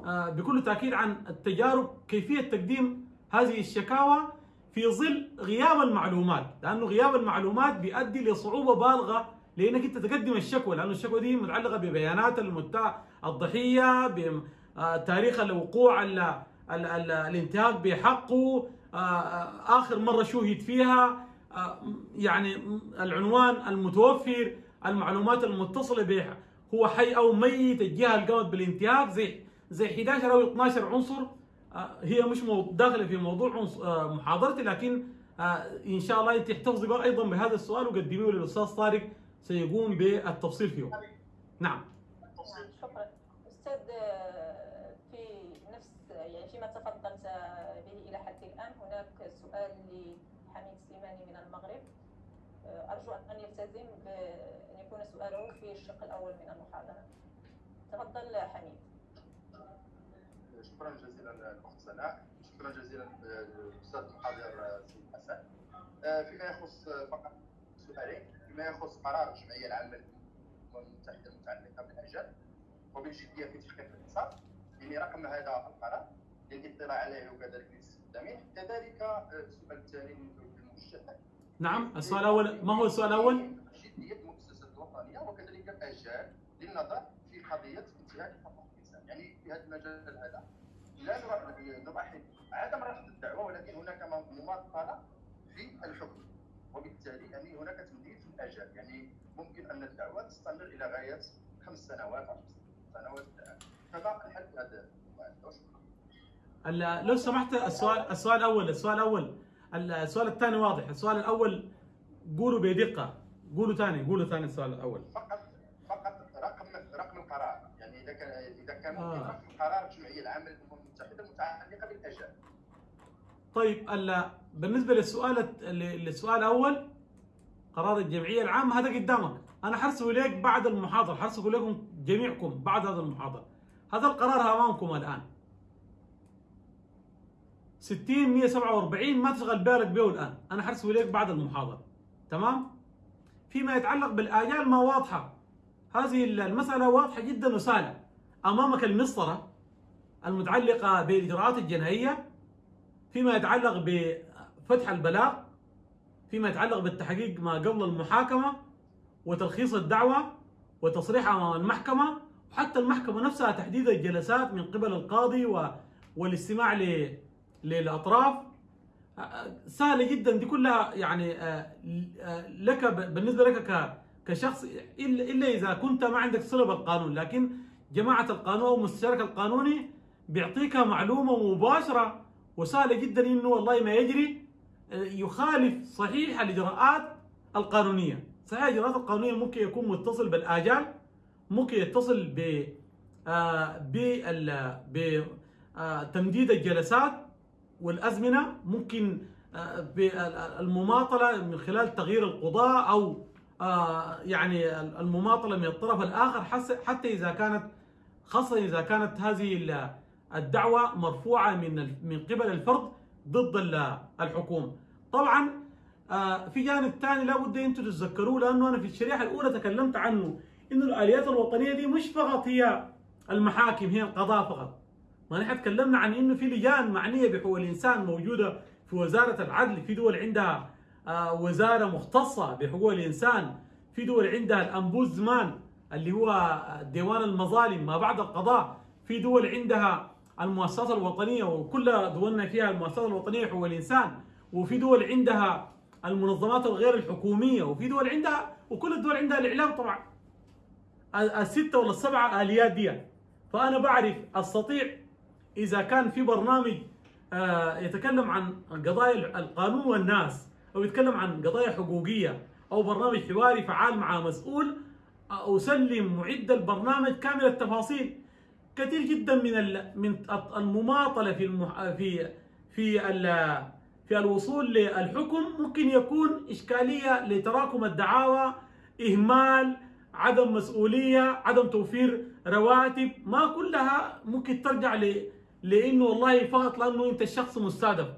آه، بكل تأكيد عن التجارب كيفية تقديم هذه الشكاوى في ظل غياب المعلومات لأنه غياب المعلومات بيؤدي لصعوبة بالغة لأنك أنت تقدم الشكوى لأنه الشكوى دي متعلقة ببيانات المتع الضحية بتاريخ الوقوع ال- ال- ال- الانتهاك بحقه آه، آه، آخر مرة شوهد فيها. آه، يعني العنوان المتوفر المعلومات المتصلة به هو حي أو ميت الجهة اللي قامت بالانتهاك زي زي 11 أو 12 عنصر آه، هي مش داخلة في موضوع آه، محاضرتي لكن آه، إن شاء الله انت احتفظي بقى أيضا بهذا السؤال وقدميه للأستاذ طارق سيقوم بالتفصيل فيه. نعم. نعم شكرا أستاذ آه، في نفس يعني فيما تفضلت به إلى حد الان هناك سؤال لحميد سليماني من المغرب آه، ارجو ان يلتزم بان يكون سؤاله في الشق الأول من المحاضرة. تفضل حميد. شكرا جزيلا الاخت سناء. شكرا جزيلا الاستاذ المحاضر سيد حسن. آه، فيما يخص فقط سؤالين فيما يخص قرار الجمعية العامة للامم المتحدة المتعلقة بالأجل وبالجدية في تحقيق الانصاف يعني رقم هذا القرار للاطلاع عليه وكذلك لاستخدامه كذلك آه، السؤال الثاني الموجه نعم السؤال الأول ما هو السؤال الأول؟ جدية المؤسسات الوطنية وكذلك الاجال للنظر في قضية انتهاك حقوق الإنسان. يعني في هذا المجال هذا لا نلاحظ عدم رفض الدعوة ولكن هناك مماطله في الحكم. وبالتالي يعني هناك تمديد في الاجل يعني ممكن أن الدعوة تستمر إلى غاية خمس سنوات ست سنوات. فما الحل في هذا. لو سمحت السؤال السؤال الأول السؤال الأول. السؤال الثاني واضح. السؤال الأول قولوا بدقة. قولوا ثاني قولوا ثاني السؤال الأول. فقط فقط رقم رقم القرار. يعني إذا كان إذا كان آه. رقم قرار الجمعيه العامه للامم المتحدة المتعلقه بالأجل. طيب ال- بالنسبة للسؤال للسؤال الأول قرار الجمعية العامة هذا قدامك. أنا حرسله لك بعد المحاضرة حرسله لكم جميعكم بعد هذا المحاضرة. هذا القرار أمامكم الآن. 60 147 ما تشغل بالك به الآن. أنا حرسله لك بعد المحاضرة. تمام؟ فيما يتعلق بالآجال ما واضحة. هذه المسألة واضحة جدا وسهله أمامك المسطرة المتعلقة بالإجراءات الجنائية فيما يتعلق بفتح البلاغ فيما يتعلق بالتحقيق ما قبل المحاكمة وتلخيص الدعوة وتصريحها أمام المحكمة وحتى المحكمة نفسها تحديد الجلسات من قبل القاضي. والاستماع ل... للأطراف. سهلة جدا. دي كلها يعني لك بالنسبة لك. كشخص إلا إذا كنت ما عندك صلة بالقانون. لكن جماعة القانون أو المستشارك القانوني بيعطيك معلومة مباشرة وسهلة جدا إنه والله ما يجري يخالف صحيح الإجراءات القانونية. صحيح الإجراءات القانونية ممكن يكون متصل بالآجال ممكن يتصل ب بتمديد الجلسات والأزمنة ممكن بالمماطله من خلال تغيير القضاء أو يعني المماطلة من الطرف الآخر حتى إذا كانت خاصة إذا كانت هذه الدعوة مرفوعة من من قبل الفرد ضد الحكومة. طبعا في جانب ثاني لابد أنتم تتذكروه لأنه أنا في الشريحة الأولى تكلمت عنه إنه الآليات الوطنية دي مش فقط هي المحاكم هي القضاء فقط. ما نحن تكلمنا عن إنه في لجان معنية بحقوق الإنسان موجودة في وزارة العدل في دول عندها وزارة مختصة بحقوق الإنسان في دول عندها الأمبوزمان اللي هو ديوان المظالم ما بعد القضاء في دول عندها المؤسسات الوطنية وكل دولنا فيها المؤسسات الوطنية حقوق الإنسان وفي دول عندها المنظمات الغير الحكومية وفي دول عندها وكل الدول عندها الإعلام طبعا. الستة ولا السبعة آليات دي. فأنا بعرف أستطيع إذا كان في برنامج يتكلم عن قضايا القانون والناس أو يتكلم عن قضايا حقوقية أو برنامج حواري فعال مع مسؤول أسلم معد البرنامج كامل التفاصيل كثير جدا من من المماطلة في. في في في الوصول للحكم ممكن يكون إشكالية لتراكم الدعاوى إهمال عدم مسؤولية عدم توفير رواتب ما كلها ممكن ترجع ل... لأنه والله فقط لأنه أنت الشخص مستهدف.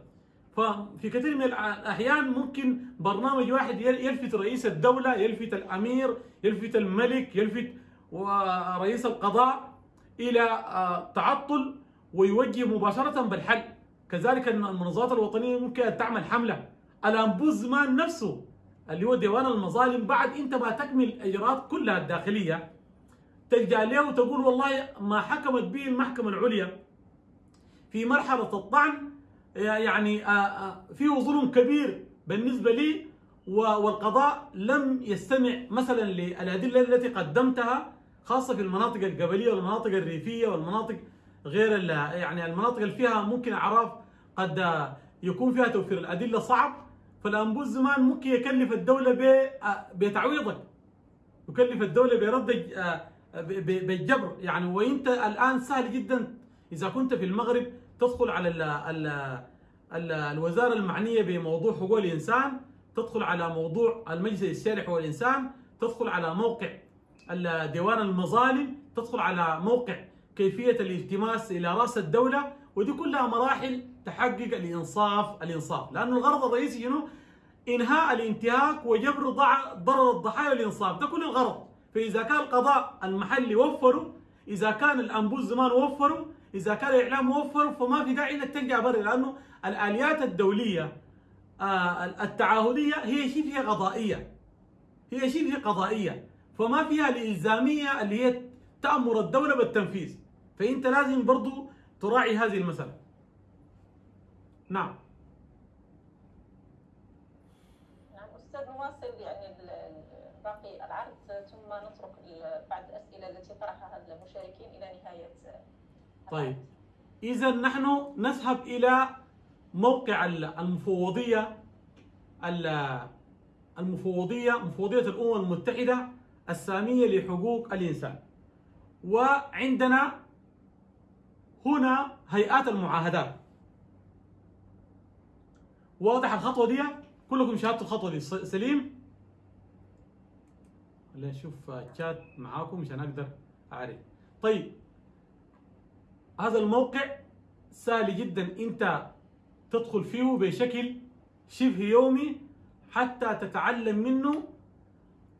ففي كثير من الأحيان ممكن برنامج واحد يلفت رئيس الدولة يلفت الأمير يلفت الملك يلفت رئيس القضاء إلى تعطل ويوجه مباشرة بالحل. كذلك المنظمات الوطنية ممكن تعمل حملة. الأمبوزمان نفسه اللي هو ديوان المظالم بعد انت ما تكمل الاجراءات كلها الداخلية تلجأ له وتقول والله ما حكمت به المحكمة العليا. في مرحلة الطعن يعني فيه ظلم كبير بالنسبة لي والقضاء لم يستمع مثلا للأدلة التي قدمتها خاصة في المناطق القبليه والمناطق الريفية والمناطق غير يعني المناطق اللي فيها ممكن أعراف قد يكون فيها توفير. الأدلة صعب فالانبوز زمان ممكن يكلف الدولة بتعويضك. يكلف الدولة برد بالجبر. يعني وإنت الآن سهل جدا. إذا كنت في المغرب تدخل على ال ال ال الوزارة المعنية بموضوع حقوق الإنسان تدخل على موضوع المجلس الشارع حقوق الإنسان تدخل على موقع ديوان المظالم تدخل على موقع كيفية الالتماس إلى رأس الدولة ودي كلها مراحل تحقق الإنصاف الإنصاف. لأنه الغرض الرئيسي شنو؟ إنهاء الانتهاك وجبر ضرر الضحايا والإنصاف. ده كل الغرض. فإذا كان القضاء المحلي وفروا إذا كان الأنبوز زمان وفروا إذا كان الإعلام وفر فما في داعي إنك تلجا برا لأنه الآليات الدولية التعهديه هي شبه قضائية. هي شبه قضائية. فما فيها الإلزامية اللي هي تأمر الدولة بالتنفيذ. فأنت لازم برضو تراعي هذه المسألة. نعم أستاذ نواصل يعني باقي العرض ثم نترك بعض الاسئله التي طرحها المشاركين إلى نهايه طيب إذا نحن نذهب إلى موقع المفوضية المفوضية مفوضية الأمم المتحدة السامية لحقوق الإنسان. وعندنا هنا هيئات المعاهدات. واضح الخطوة دي؟ كلكم شاهدتوا الخطوة دي سليم؟ خلينا نشوف الشات معاكم عشان أقدر أعرف. طيب هذا الموقع سهل جدا إنت تدخل فيه بشكل شبه يومي حتى تتعلم منه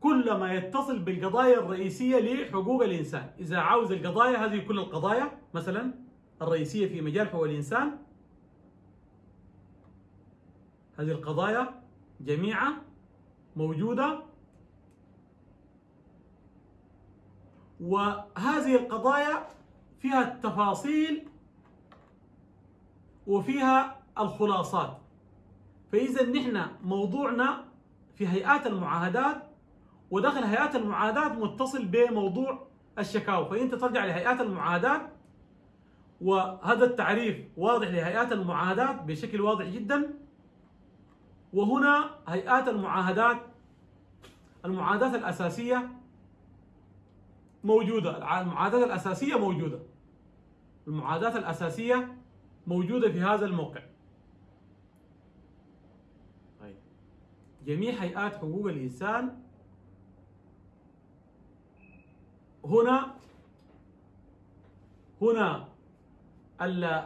كل ما يتصل بالقضايا الرئيسية لحقوق الإنسان. إذا عاوز القضايا هذه كل القضايا مثلا الرئيسية في مجال حقوق الإنسان هذه القضايا جميعها موجودة. وهذه القضايا فيها التفاصيل وفيها الخلاصات. فإذا نحن موضوعنا في هيئات المعاهدات وداخل هيئات المعاهدات متصل بموضوع الشكاوى. فأنت ترجع لهيئات المعاهدات وهذا التعريف واضح لهيئات المعاهدات بشكل واضح جدا. وهنا هيئات المعاهدات المعاهدات الأساسية موجودة. المعاهدات الأساسية موجودة. المعاهدات الأساسية موجودة في هذا الموقع. طيب. جميع هيئات حقوق الإنسان هنا هنا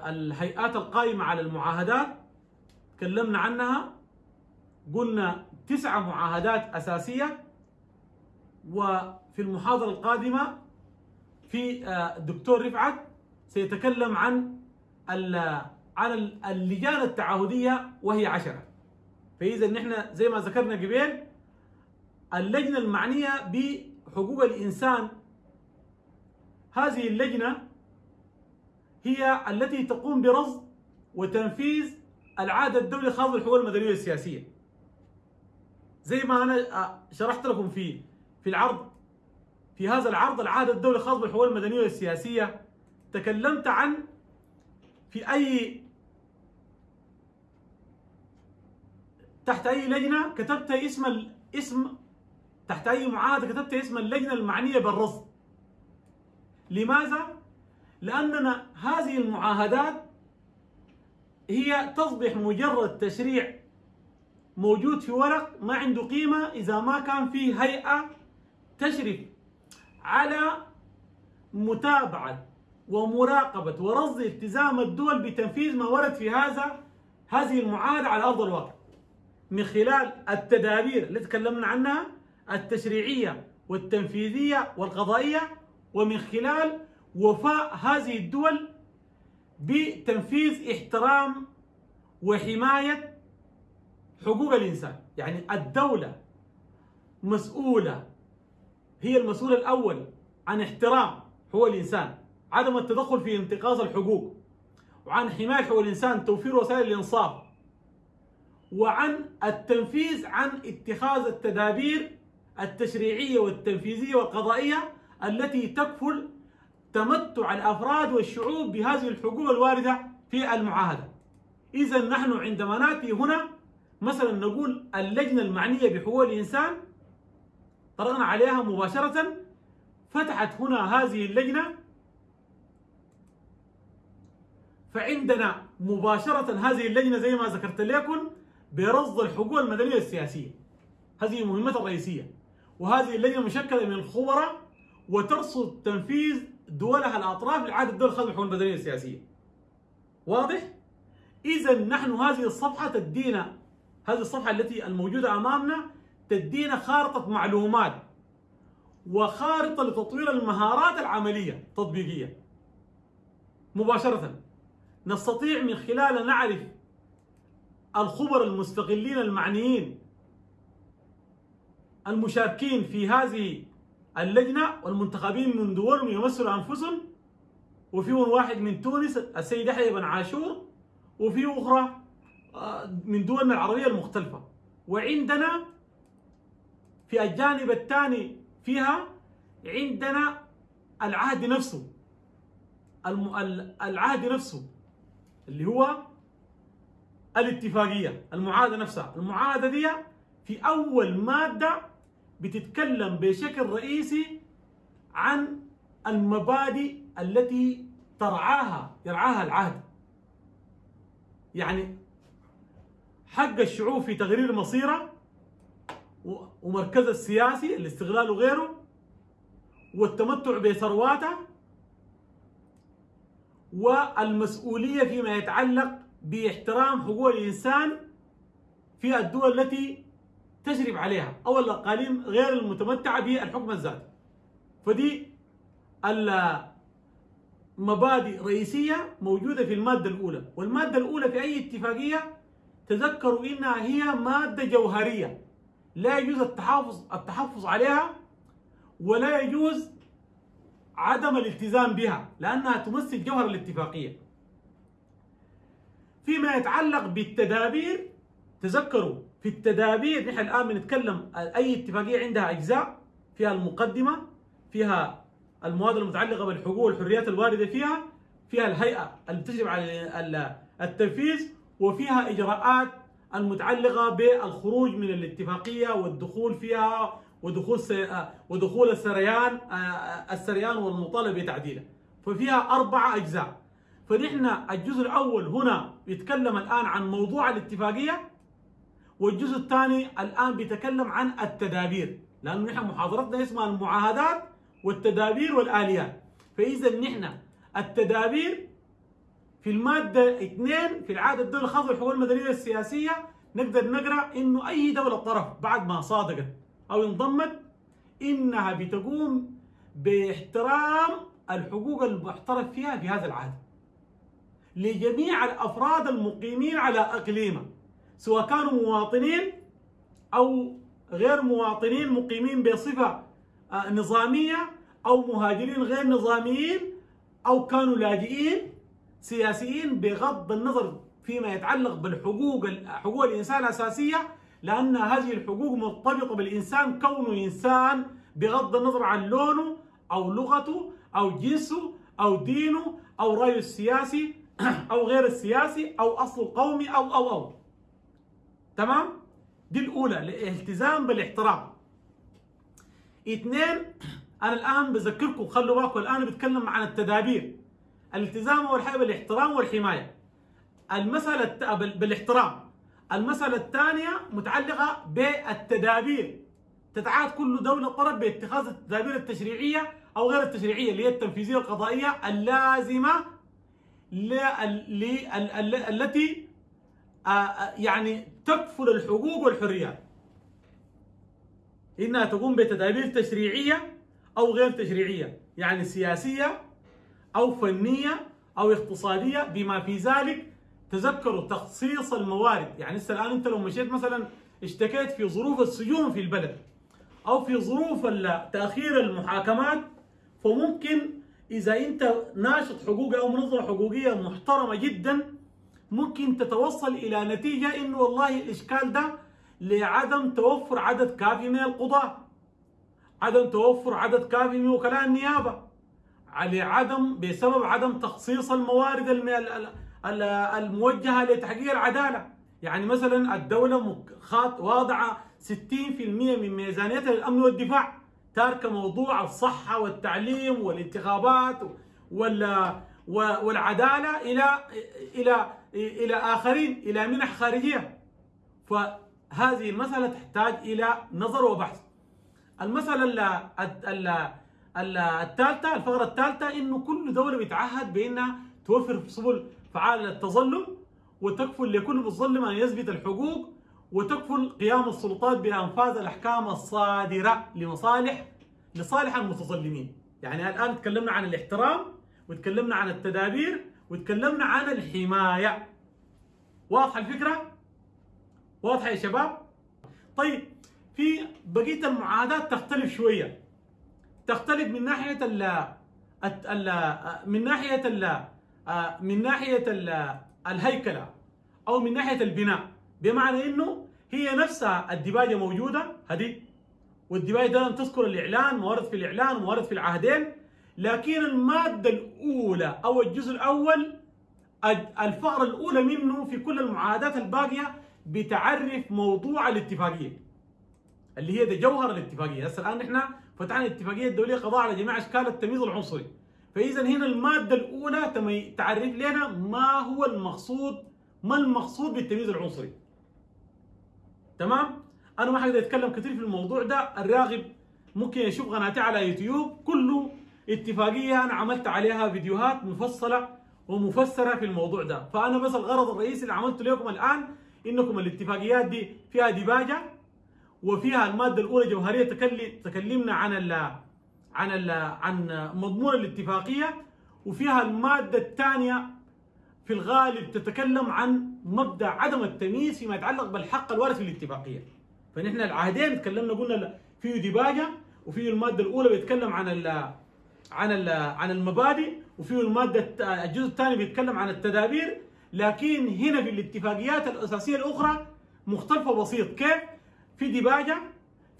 الهيئات القائمة على المعاهدات تكلمنا عنها قلنا تسعة معاهدات أساسية وفي المحاضرة القادمة في الدكتور رفعت سيتكلم عن عن اللجان التعهدية وهي عشرة. فإذا نحن زي ما ذكرنا قبل اللجنة المعنية بحقوق الإنسان. هذه اللجنة هي التي تقوم برصد وتنفيذ العهد الدولي الخاص بالحقوق المدنية والسياسية. زي ما أنا شرحت لكم في في العرض في هذا العرض العهد الدولي الخاص بالحقوق المدنية والسياسية. تكلمت عن في أي تحت أي لجنة كتبت اسم الاسم تحت أي معاهدة كتبت اسم اللجنة المعنية بالرصد لماذا؟ لأننا هذه المعاهدات هي تصبح مجرد تشريع موجود في ورق ما عنده قيمة إذا ما كان في هيئة تشرف على متابعة ومراقبة ورصد التزام الدول بتنفيذ ما ورد في هذا هذه المعاهدة على أرض الواقع. من خلال التدابير التي تكلمنا عنها التشريعية والتنفيذية والقضائية ومن خلال وفاء هذه الدول بتنفيذ احترام وحماية حقوق الإنسان. يعني الدولة مسؤولة هي المسؤول الأول عن احترام حقوق الإنسان. عدم التدخل في انتقاص الحقوق وعن حماية حقوق الإنسان توفير وسائل الإنصاف وعن التنفيذ عن اتخاذ التدابير التشريعية والتنفيذية والقضائية التي تكفل تمتع الأفراد والشعوب بهذه الحقوق الواردة في المعاهدة. اذا نحن عندما ناتي هنا مثلا نقول اللجنة المعنية بحقوق الإنسان طرقنا عليها مباشرة فتحت هنا هذه اللجنة فعندنا مباشرة هذه اللجنة زي ما ذكرت لكم برصد الحقوق المدنية والسياسية هذه مهمتها الرئيسية وهذه اللجنة مشكلة من الخبراء وترصد تنفيذ دولها الأطراف لعهد الدول الخاصه بالحقوق المدنية السياسية. واضح؟ إذا نحن هذه الصفحة تدينا هذه الصفحة التي الموجودة أمامنا تدينا خارطة معلومات وخارطة لتطوير المهارات العملية التطبيقية. مباشرة نستطيع من خلالها نعرف الخبراء المستقلين المعنيين المشاركين في هذه اللجنة والمنتخبين من دولهم يمثلوا أنفسهم وفيهم واحد من تونس السيد يحيى بن عاشور وفي أخرى من دولنا العربية المختلفة. وعندنا في الجانب الثاني فيها عندنا العهد نفسه العهد نفسه. اللي هو الاتفاقية المعاهدة نفسها. المعاهدة دي في أول مادة بتتكلم بشكل رئيسي عن المبادئ التي ترعاها يرعاها العهد. يعني حق الشعوب في تغيير مصيره ومركزها السياسي الاستغلال وغيره والتمتع بثرواتها والمسؤولية فيما يتعلق باحترام حقوق الإنسان في الدول التي تشرف عليها أو الأقاليم غير المتمتعة بالحكم الذاتي. فدي مبادئ رئيسية موجودة في المادة الأولى. والمادة الأولى في أي اتفاقية تذكروا إنها هي مادة جوهرية. لا يجوز التحافظ التحفظ عليها ولا يجوز عدم الالتزام بها لأنها تمثل جوهر الاتفاقية. فيما يتعلق بالتدابير تذكروا في التدابير نحن الآن بنتكلم أي اتفاقية عندها أجزاء فيها المقدمة فيها المواد المتعلقة بالحقوق والحريات الواردة فيها فيها الهيئة اللي بتجري على التنفيذ وفيها إجراءات المتعلقة بالخروج من الاتفاقية والدخول فيها ودخول ودخول السريان السريان والمطالبة بتعديله. ففيها أربعة أجزاء. فنحن الجزء الأول هنا يتكلم الآن عن موضوع الاتفاقية والجزء الثاني الآن بيتكلم عن التدابير. لأنه نحن محاضرتنا اسمها المعاهدات والتدابير والآليات. فإذا نحن التدابير في المادة 2 في العادة الدولة الخاصة بالحقوق المدنية السياسية نقدر نقرأ إنه أي دولة طرف بعد ما صادقت أو انضمت إنها بتقوم باحترام الحقوق المحترف فيها في هذا العهد. لجميع الأفراد المقيمين على أقليمه سواء كانوا مواطنين أو غير مواطنين مقيمين بصفة نظامية أو مهاجرين غير نظاميين أو كانوا لاجئين سياسيين بغض النظر فيما يتعلق بالحقوق حقوق الإنسان الأساسية لأن هذه الحقوق مرتبطة بالإنسان كونه إنسان بغض النظر عن لونه أو لغته أو جنسه أو دينه أو رأيه السياسي أو غير السياسي أو أصله قومي أو أو أو. تمام؟ دي الأولى الالتزام بالاحترام. اثنين أنا الآن بذكركم خلوا بالكم الآن بتكلم عن التدابير. الالتزام حاجة بالإحترام والحماية. المسألة بالإحترام. المسألة الثانية متعلقة بالتدابير. تتعهد كل دولة طرف باتخاذ التدابير التشريعية أو غير التشريعية اللي هي التنفيذية القضائية اللازمة التي يعني تكفل الحقوق والحريات. إنها تقوم بتدابير تشريعية أو غير تشريعية يعني سياسية أو فنية أو اقتصادية بما في ذلك تذكروا تخصيص الموارد. يعني هسه الآن أنت لو مشيت مثلا اشتكيت في ظروف السجون في البلد أو في ظروف تأخير المحاكمات فممكن إذا أنت ناشط حقوقي أو منظمة حقوقية محترمة جدا ممكن تتوصل إلى نتيجة إنه والله الإشكال ده لعدم توفر عدد كافي من القضاة عدم توفر عدد كافي من وكلاء النيابة لعدم بسبب عدم تخصيص الموارد الموجهة لتحقيق العدالة. يعني مثلا الدولة واضعة 60% من ميزانيتها للأمن والدفاع. تاركة موضوع الصحة والتعليم والانتخابات والعدالة إلى إلى إلى آخرين إلى منح خارجية. فهذه المسألة تحتاج إلى نظر وبحث. المسألة الثالثة الفقرة الثالثة إنه كل دولة بتعهد بأنها توفر سبل فعالة للتظلم وتكفل لكل متظلم أن يثبت الحقوق وتكفل قيام السلطات بأنفاذ الأحكام الصادرة لمصالح لصالح المتظلمين يعني الآن تكلمنا عن الاحترام وتكلمنا عن التدابير وتكلمنا عن الحماية واضحة الفكرة؟ واضحة يا شباب؟ طيب في بقية المعاهدات تختلف شوية تختلف من ناحية ال من ناحية من ناحية ال الهيكلة أو من ناحية البناء. بمعنى إنه هي نفسها الديباجة موجودة. هذه. والديباجة ده تذكر الإعلان موارد في الإعلان وموارد في العهدين. لكن المادة الأولى أو الجزء الأول الفقرة الأولى منه في كل المعاهدات الباقية بتعرف موضوع الاتفاقية اللي هي ده جوهر الاتفاقية. هسه الآن نحن فتحنا الاتفاقية الدولية قضاء على جميع أشكال التمييز العنصري. فإذا هنا المادة الأولى تعرف لنا ما هو المقصود ما المقصود بالتمييز العنصري. تمام؟ أنا ما حقدر أتكلم كثير في الموضوع ده الراغب ممكن يشوف قناتي على يوتيوب كله اتفاقية أنا عملت عليها فيديوهات مفصلة ومفسرة في الموضوع ده. فأنا بس الغرض الرئيسي اللي عملته لكم الآن إنكم الاتفاقيات دي فيها ديباجة وفيها المادة الأولى جوهرية تكلم تكلمنا عن عن عن مضمون الاتفاقية وفيها المادة الثانية في الغالب تتكلم عن مبدأ عدم التمييز فيما يتعلق بالحق الوارد في الاتفاقيه فنحن العهدين تكلمنا قلنا فيه ديباجة وفيه المادة الأولى بيتكلم عن ال عن ال عن المبادئ وفيه المادة الجزء الثاني بيتكلم عن التدابير. لكن هنا في الاتفاقيات الأساسية الأخرى مختلفة بسيط. كيف؟ في ديباجة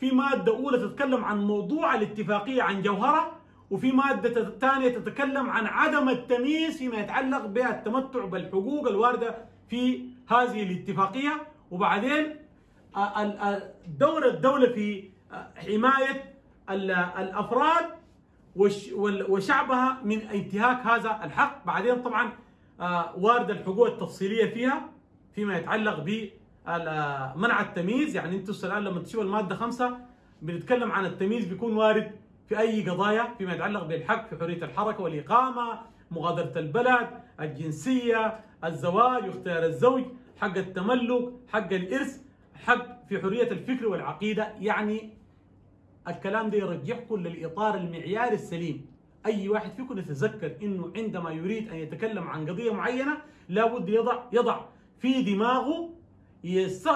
في مادة أولى تتكلم عن موضوع الاتفاقية عن جوهرة وفي مادة ثانية تتكلم عن عدم التمييز فيما يتعلق بالتمتع بالحقوق الواردة في هذه الاتفاقية. وبعدين دور الدولة في حماية ال- الأفراد وش- وال- وشعبها من انتهاك هذا الحق. بعدين طبعا وارد الحقوق التفصيلية فيها فيما يتعلق ب منع التمييز. يعني أنتم الآن لما تشوفوا المادة خمسة بنتكلم عن التمييز بيكون وارد في أي قضايا فيما يتعلق بالحق في حرية الحركة والإقامة مغادرة البلد الجنسية الزواج واختيار الزوج حق التملك حق الإرث حق في حرية الفكر والعقيدة. يعني الكلام ده يرجعكم للاطار المعياري السليم. أي واحد فيكم يتذكر إنه عندما يريد أن يتكلم عن قضية معينة لابد يضع يضع في دماغه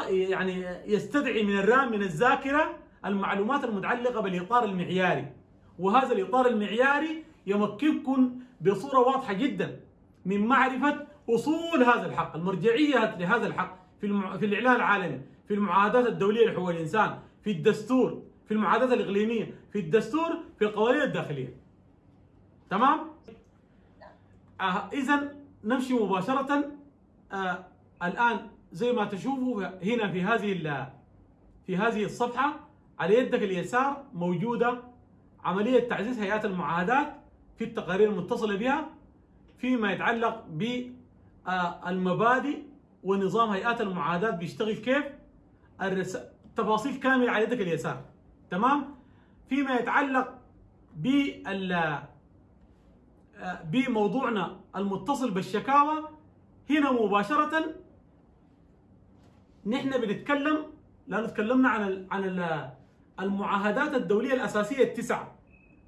يعني يستدعي من الرام من الذاكرة المعلومات المتعلقة بالإطار المعياري. وهذا الإطار المعياري يمكنكم بصورة واضحة جدا من معرفة أصول هذا الحق المرجعيه لهذا الحق في المع... في الإعلان العالمي في المعاهدات الدولية لحقوق الإنسان في الدستور في المعاهدات الإقليمية في الدستور في القوانين الداخلية. تمام؟ آه اذا نمشي مباشرة. آه الآن زي ما تشوفوا هنا في هذه في هذه الصفحة على يدك اليسار موجودة عملية تعزيز هيئات المعاهدات في التقارير المتصلة بها فيما يتعلق بالمبادئ ونظام هيئات المعاهدات بيشتغل كيف. تفاصيل كاملة على يدك اليسار تمام فيما يتعلق بال آه، بموضوعنا المتصل بالشكاوى هنا مباشرة نحن بنتكلم لأنه تكلمنا عن عن ال المعاهدات الدولية الأساسية التسعة.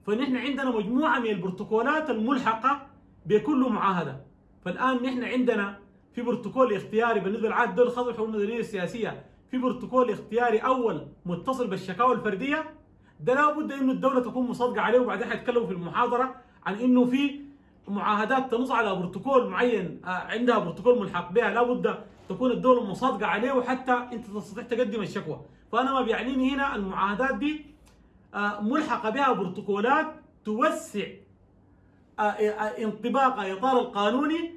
فنحن عندنا مجموعة من البروتوكولات الملحقة بكل معاهدة. فالآن نحن عندنا في بروتوكول اختياري بالنسبة للعهد الدولي الخاص بالحقوق المدنية السياسية في بروتوكول اختياري أول متصل بالشكاوى الفردية. ده لابد إنه الدولة تكون مصادقة عليه وبعدين حيتكلموا في المحاضرة عن إنه في معاهدات تنص على بروتوكول معين آه، عندها بروتوكول ملحق بها. لابد تكون الدولة مصادقة عليه وحتى انت تستطيع تقدم الشكوى فأنا ما بيعنيني هنا المعاهدات دي آه، ملحقة بها بروتوكولات توسع آه، آه، انطباق إطار القانوني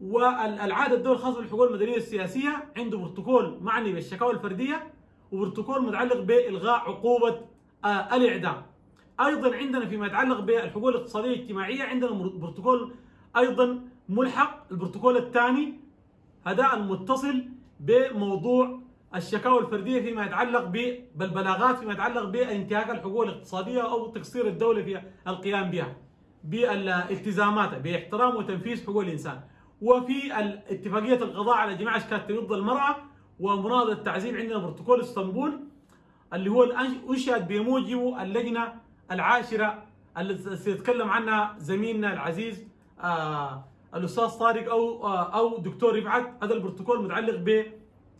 والعهد الدولي الخاص بالحقوق المدنية السياسيه عنده بروتوكول معني بالشكاوى الفردية وبروتوكول متعلق بإلغاء عقوبة الإعدام. أيضا عندنا فيما يتعلق بالحقوق الاقتصادية والاجتماعية عندنا بروتوكول أيضا ملحق البروتوكول الثاني هذا المتصل بموضوع الشكاوى الفردية فيما يتعلق بالبلاغات فيما يتعلق بإنتهاك الحقوق الاقتصادية أو تقصير الدولة في القيام بها بالالتزاماتها باحترام وتنفيذ حقوق الإنسان وفي اتفاقيه القضاء على جميع أشكال ضد المرأة ومناضله التعذيب عندنا بروتوكول إسطنبول اللي هو أنشئت بموجبه اللجنة العاشرة التي سيتكلم عنها زميلنا العزيز آه الأستاذ طارق أو آه أو دكتور رفعت هذا البروتوكول متعلق ب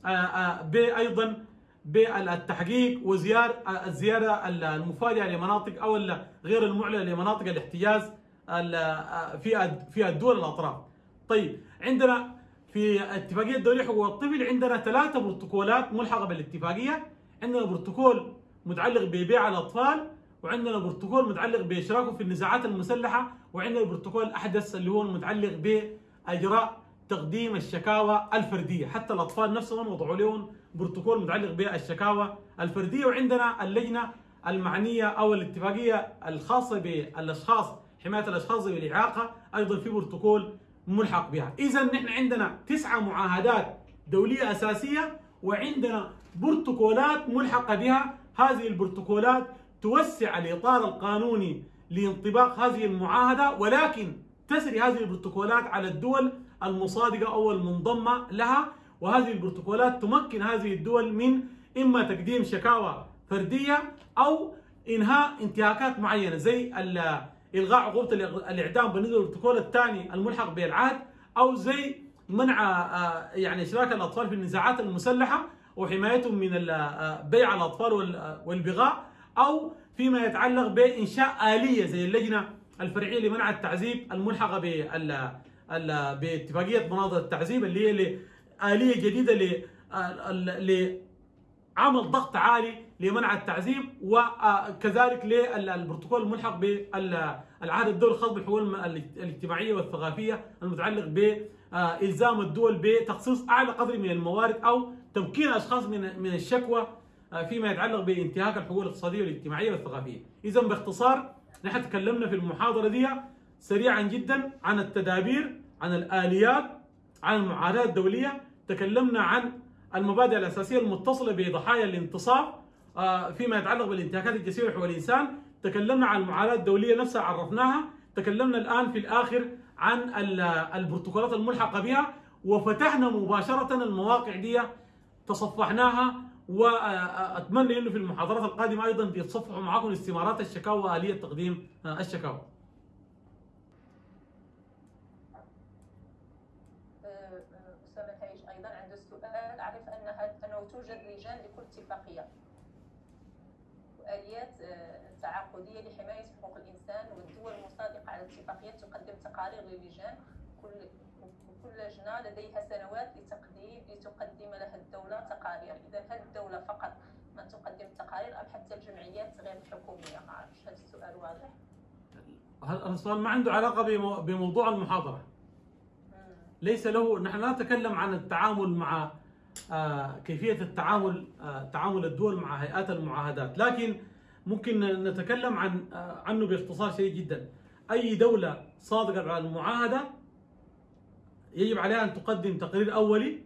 آه آه بايضا بالتحقيق وزيار الزيارة المفاجئة لمناطق أو غير المعلنة لمناطق الاحتجاز ال- في في الدول الأطراف. طيب عندنا في اتفاقية الدوليه حقوق الطفل عندنا ثلاثة بروتوكولات ملحقة بالاتفاقية عندنا بروتوكول متعلق ببيع الأطفال وعندنا بروتوكول متعلق باشراكهم في النزاعات المسلحة وعندنا البروتوكول الأحدث اللي هو المتعلق بإجراء تقديم الشكاوى الفردية. حتى الأطفال نفسهم وضعوا لهم بروتوكول متعلق بالشكاوى الفردية. وعندنا اللجنة المعنية أو الاتفاقية الخاصة بالأشخاص حماية الأشخاص ذوي الاعاقه أيضا في بروتوكول ملحق بها. اذا نحن عندنا تسعة معاهدات دولية أساسية وعندنا بروتوكولات ملحقة بها. هذه البروتوكولات توسع الإطار القانوني لانطباق هذه المعاهدة ولكن تسري هذه البروتوكولات على الدول المصادقة أو المنضمة لها وهذه البروتوكولات تمكن هذه الدول من إما تقديم شكاوى فردية أو إنهاء انتهاكات معينة زي إلغاء عقوبة الإعدام بالنسبة للبروتوكول الثاني الملحق بالعهد أو زي منع آه، يعني إشراك الأطفال في النزاعات المسلحة وحمايتهم من آه، بيع الأطفال والبغاء. أو فيما يتعلق بإنشاء آلية زي اللجنة الفرعية لمنع التعذيب الملحقة باتفاقية مناظر التعذيب اللي هي آلية جديدة لعمل ضغط عالي لمنع التعذيب وكذلك للبروتوكول الملحق بالعهد الدولي الخاص بالحقوق الاجتماعية والثقافية المتعلق بإلزام الدول بتخصيص أعلى قدر من الموارد أو تمكين أشخاص من من الشكوى فيما يتعلق بانتهاك الحقوق الاقتصادية والاجتماعية والثقافية. إذا باختصار نحن تكلمنا في المحاضرة دي سريعا جدا عن التدابير عن الآليات عن المعاهدات الدولية. تكلمنا عن المبادئ الأساسية المتصلة بضحايا الانتصاب آه، فيما يتعلق بالانتهاكات الجسيمة وحقوق الإنسان. تكلمنا عن المعاهدات الدولية نفسها عرفناها. تكلمنا الآن في الآخر عن البروتوكولات الملحقة بها. وفتحنا مباشرة المواقع دي تصفحناها وأتمنى إنه في المحاضرات القادمة أيضا يتصفحوا معكم استمارات الشكاوى واليه تقديم الشكاوى. توجد لجان لكل اتفاقية واليات آه، تعاقدية لحماية حقوق الإنسان والدول المصادقة على الاتفاقيات تقدم تقارير للجان كل كل لجنة لديها سنوات لتقديم لتقدم لها الدولة تقارير. إذا هل الدولة فقط من تقدم التقارير أم حتى الجمعيات غير الحكوميه ما أعرفش. هل السؤال واضح؟ هذا السؤال ما عنده علاقة بموضوع المحاضرة. ليس له نحن لا نتكلم عن التعامل مع آه، كيفية التعامل آه، تعامل الدول مع هيئات المعاهدات. لكن ممكن نتكلم عن آه، عنه باختصار شديد جدا. أي دولة صادقة على المعاهدة يجب عليها أن تقدم تقرير أولي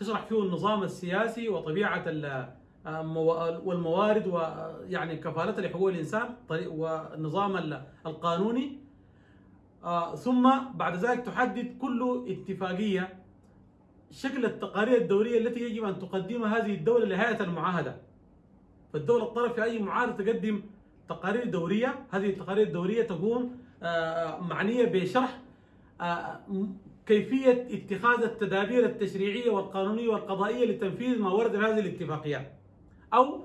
تشرح فيه النظام السياسي وطبيعة والموارد ويعني كفالتها لحقوق الإنسان والنظام القانوني. ثم بعد ذلك تحدد كل اتفاقية شكل التقارير الدورية التي يجب أن تقدمها هذه الدولة لهيئة المعاهدة. فالدولة الطرف في أي معاهدة تقدم تقارير دورية هذه التقارير الدورية تكون آه، معنية بشرح آه، كيفية اتخاذ التدابير التشريعية والقانونية والقضائية لتنفيذ ما ورد في هذه الاتفاقيات أو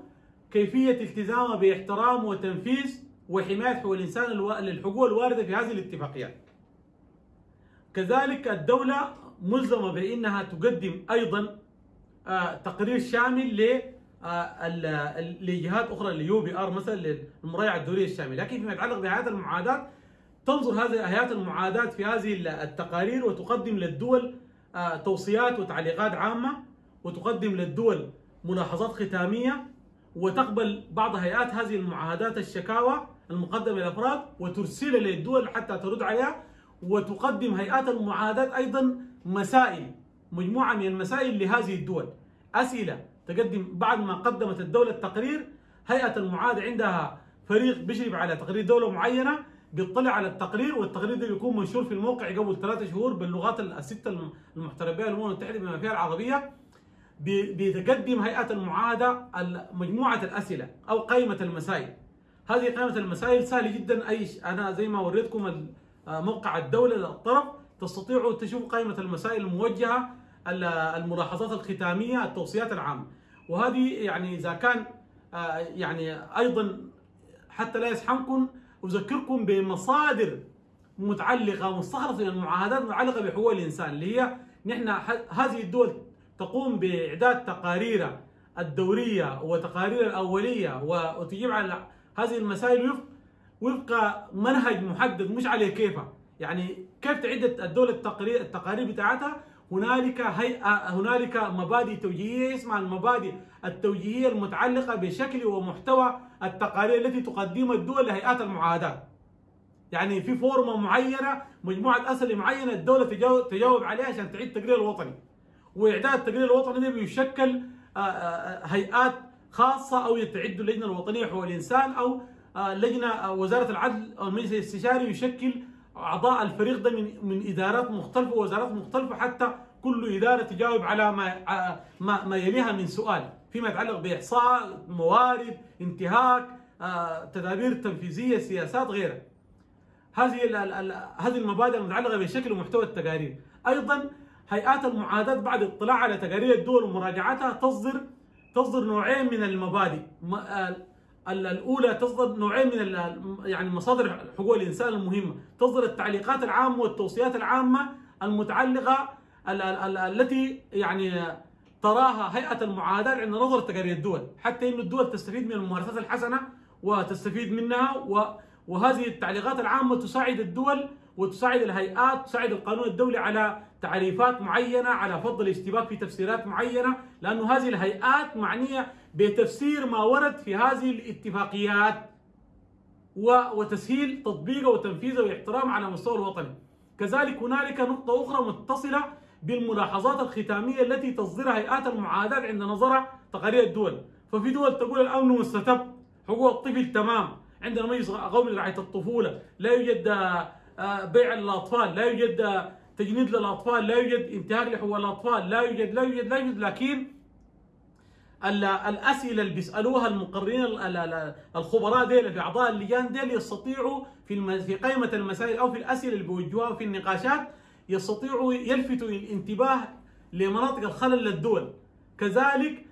كيفية التزامها باحترام وتنفيذ وحماية حقوق الإنسان للحقوق الواردة في هذه الاتفاقيات كذلك الدولة ملزمة بإنها تقدم أيضا آه، تقرير شامل آه، لجهات أخرى ال UPR مثلا للمراجعه الدولية الشاملة، لكن فيما يتعلق بهيئات المعاهدات تنظر هذه هيئات المعادات في هذه التقارير وتقدم للدول آه، توصيات وتعليقات عامة وتقدم للدول ملاحظات ختامية وتقبل بعض هيئات هذه المعاهدات الشكاوى المقدمة للافراد وترسلها للدول حتى ترد عليها وتقدم هيئات المعاهدات أيضا مسائل مجموعة من المسائل لهذه الدول. أسئلة تقدم بعد ما قدمت الدولة التقرير هيئة المعاد عندها فريق بيشرف على تقرير دولة معينة بيطلع على التقرير والتقرير ده بيكون منشور في الموقع قبل ثلاثة شهور باللغات الستة المحترفة بها الأمم المتحدة بما فيها العربية. بتقدم هيئة المعاهدة مجموعة الأسئلة أو قائمة المسائل. هذه قائمة المسائل سهلة جدا. أي أنا زي ما وريتكم موقع الدولة للطرف تستطيعوا تشوفوا قائمة المسائل الموجهة الملاحظات الختامية التوصيات العامة. وهذه يعني إذا كان آه، يعني أيضا حتى لا يزحمكم أذكركم بمصادر متعلقة مستخلصة من المعاهدات المتعلقة بحقوق الإنسان اللي هي نحن هذه الدول تقوم بإعداد تقارير الدورية وتقارير الأولية وتجيب على هذه المسائل وفق منهج محدد مش عليه كيفها يعني كيف تعد الدولة التقارير التقارير بتاعتها؟ هنالك هيئة هنالك مبادئ توجيهية اسمها المبادئ التوجيهية المتعلقة بشكل ومحتوى التقارير التي تقدمها الدول لهيئات المعاهدات. يعني في فورمة معينة مجموعة أسئلة معينة الدولة تجاوب, عليها عشان تعيد التقرير الوطني. وإعداد التقرير الوطني ده بيشكل آه، آه، هيئات خاصة أو يتعد اللجنة الوطنية لحقوق الإنسان أو آه، لجنة آه، وزارة العدل أو المجلس الاستشاري يشكل أعضاء الفريق ده من من إدارات مختلفة ووزارات مختلفة حتى كل إدارة تجاوب على ما آه، ما, ما يليها من سؤال فيما يتعلق بإحصاء موارد انتهاك آه، تدابير تنفيذية سياسات غيرها هذه هذه المبادئ المتعلقة بشكل ومحتوى التقارير. أيضا هيئات المعاداه بعد الاطلاع على تقارير الدول ومراجعتها تصدر تصدر نوعين من المبادئ. ال- الأولى تصدر نوعين من يعني مصادر حقوق الإنسان المهمة. تصدر التعليقات العامة والتوصيات العامة المتعلقة ال- ال- ال- التي يعني تراها هيئة المعاداة عند نظر تقارير الدول. حتى ان الدول تستفيد من الممارسات الحسنة وتستفيد منها وهذه التعليقات العامة تساعد الدول وتساعد الهيئات تساعد القانون الدولي على تعريفات معينة على فض الاشتباك في تفسيرات معينة لأنه هذه الهيئات معنية بتفسير ما ورد في هذه الاتفاقيات وتسهيل تطبيقه وتنفيذه واحترامه على مستوى الوطني. كذلك هنالك نقطة أخرى متصلة بالملاحظات الختامية التي تصدرها هيئات المعاداة عند نظرها تقارير الدول. ففي دول تقول الأمن مستتب حقوق الطفل تمام. عندنا مجلس قومي لرعاية الطفولة لا يوجد آه، بيع للأطفال لا يوجد آه، تجنيد للأطفال لا يوجد انتهاك لحقوق الأطفال لا يوجد لا يوجد لا يوجد لكن الأسئلة اللي بيسألوها المقررين ال- ال- ال- الخبراء ديل في أعضاء اللجان ديل يستطيعوا في في قائمة المسائل أو في الأسئلة اللي بيوجهوها في النقاشات يستطيعوا يلفتوا الانتباه لمناطق الخلل للدول. كذلك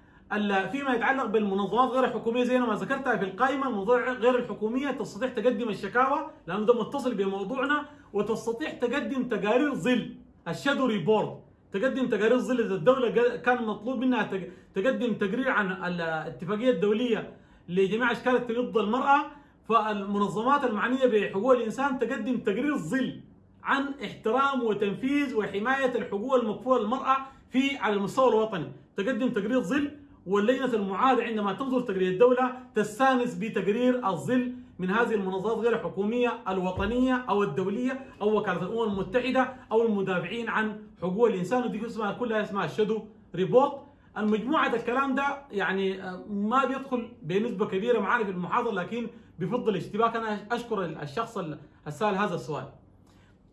فيما يتعلق بالمنظمات غير الحكومية زي ما ذكرتها في القائمة المنظمات غير الحكومية تستطيع تقدم الشكاوى لأنه ده متصل بموضوعنا وتستطيع تقدم تقارير ظل ال shadow report. تقدم تقارير ظل قا- كان مطلوب منها تق- تقدم تقرير عن الاتفاقيه الدولية لجميع أشكال التمييز ضد المرأة فالمنظمات المعنية بحقوق الإنسان تقدم تقرير ظل عن احترام وتنفيذ وحماية الحقوق المكفولة للمرأة في على المستوى الوطني. تقدم تقرير ظل واللجنة المعاده عندما تنظر تقرير الدولة تستانس بتقرير الظل من هذه المنظمات غير الحكوميه الوطنية أو الدولية أو وكالة الأمم المتحدة أو المدافعين عن حقوق الإنسان ودي اسمها كلها اسمها الشادو ريبورت المجموعة الكلام ده يعني آه، ما بيدخل بنسبة كبيرة معانا في المحاضرة لكن بفضل اشتباك أنا أشكر الشخص السائل هذا السؤال.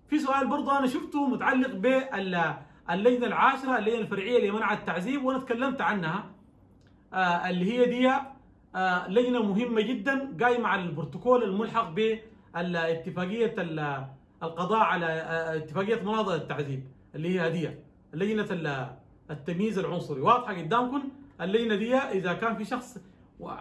في سؤال برضه أنا شفته متعلق باللجنه العاشرة اللجنة الفرعية لمنع التعذيب وأنا تكلمت عنها آه، اللي هي دي لجنة مهمة جدا قايمة على البروتوكول الملحق باتفاقيه ال- القضاء على آه، اتفاقية مناظره التعذيب اللي هي دي لجنة ال- التمييز العنصري. واضحة قدامكم اللجنة دي إذا كان في شخص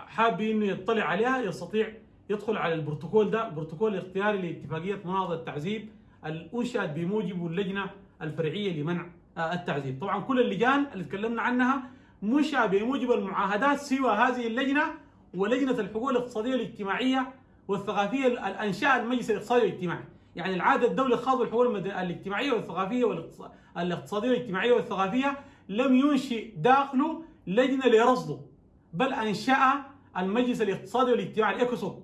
حاب إنه يطلع عليها يستطيع يدخل على البروتوكول ده البروتوكول الاختياري لاتفاقية مناظره التعذيب الأنشأت بموجب اللجنة الفرعية لمنع آه، التعذيب. طبعا كل اللجان اللي تكلمنا عنها منشأة بموجب المعاهدات سوى هذه اللجنة ولجنة الحقوق الاقتصادية والاجتماعية والثقافية الأنشاء المجلس الاقتصادي والاجتماعي. يعني العادة الدولي الخاص بالحقوق المد- الاجتماعية والثقافية والاقتص- الاقتصادية والاجتماعية والثقافية لم ينشئ داخله لجنة لرصده بل أنشأ المجلس الاقتصادي والاجتماعي الإيكوسوك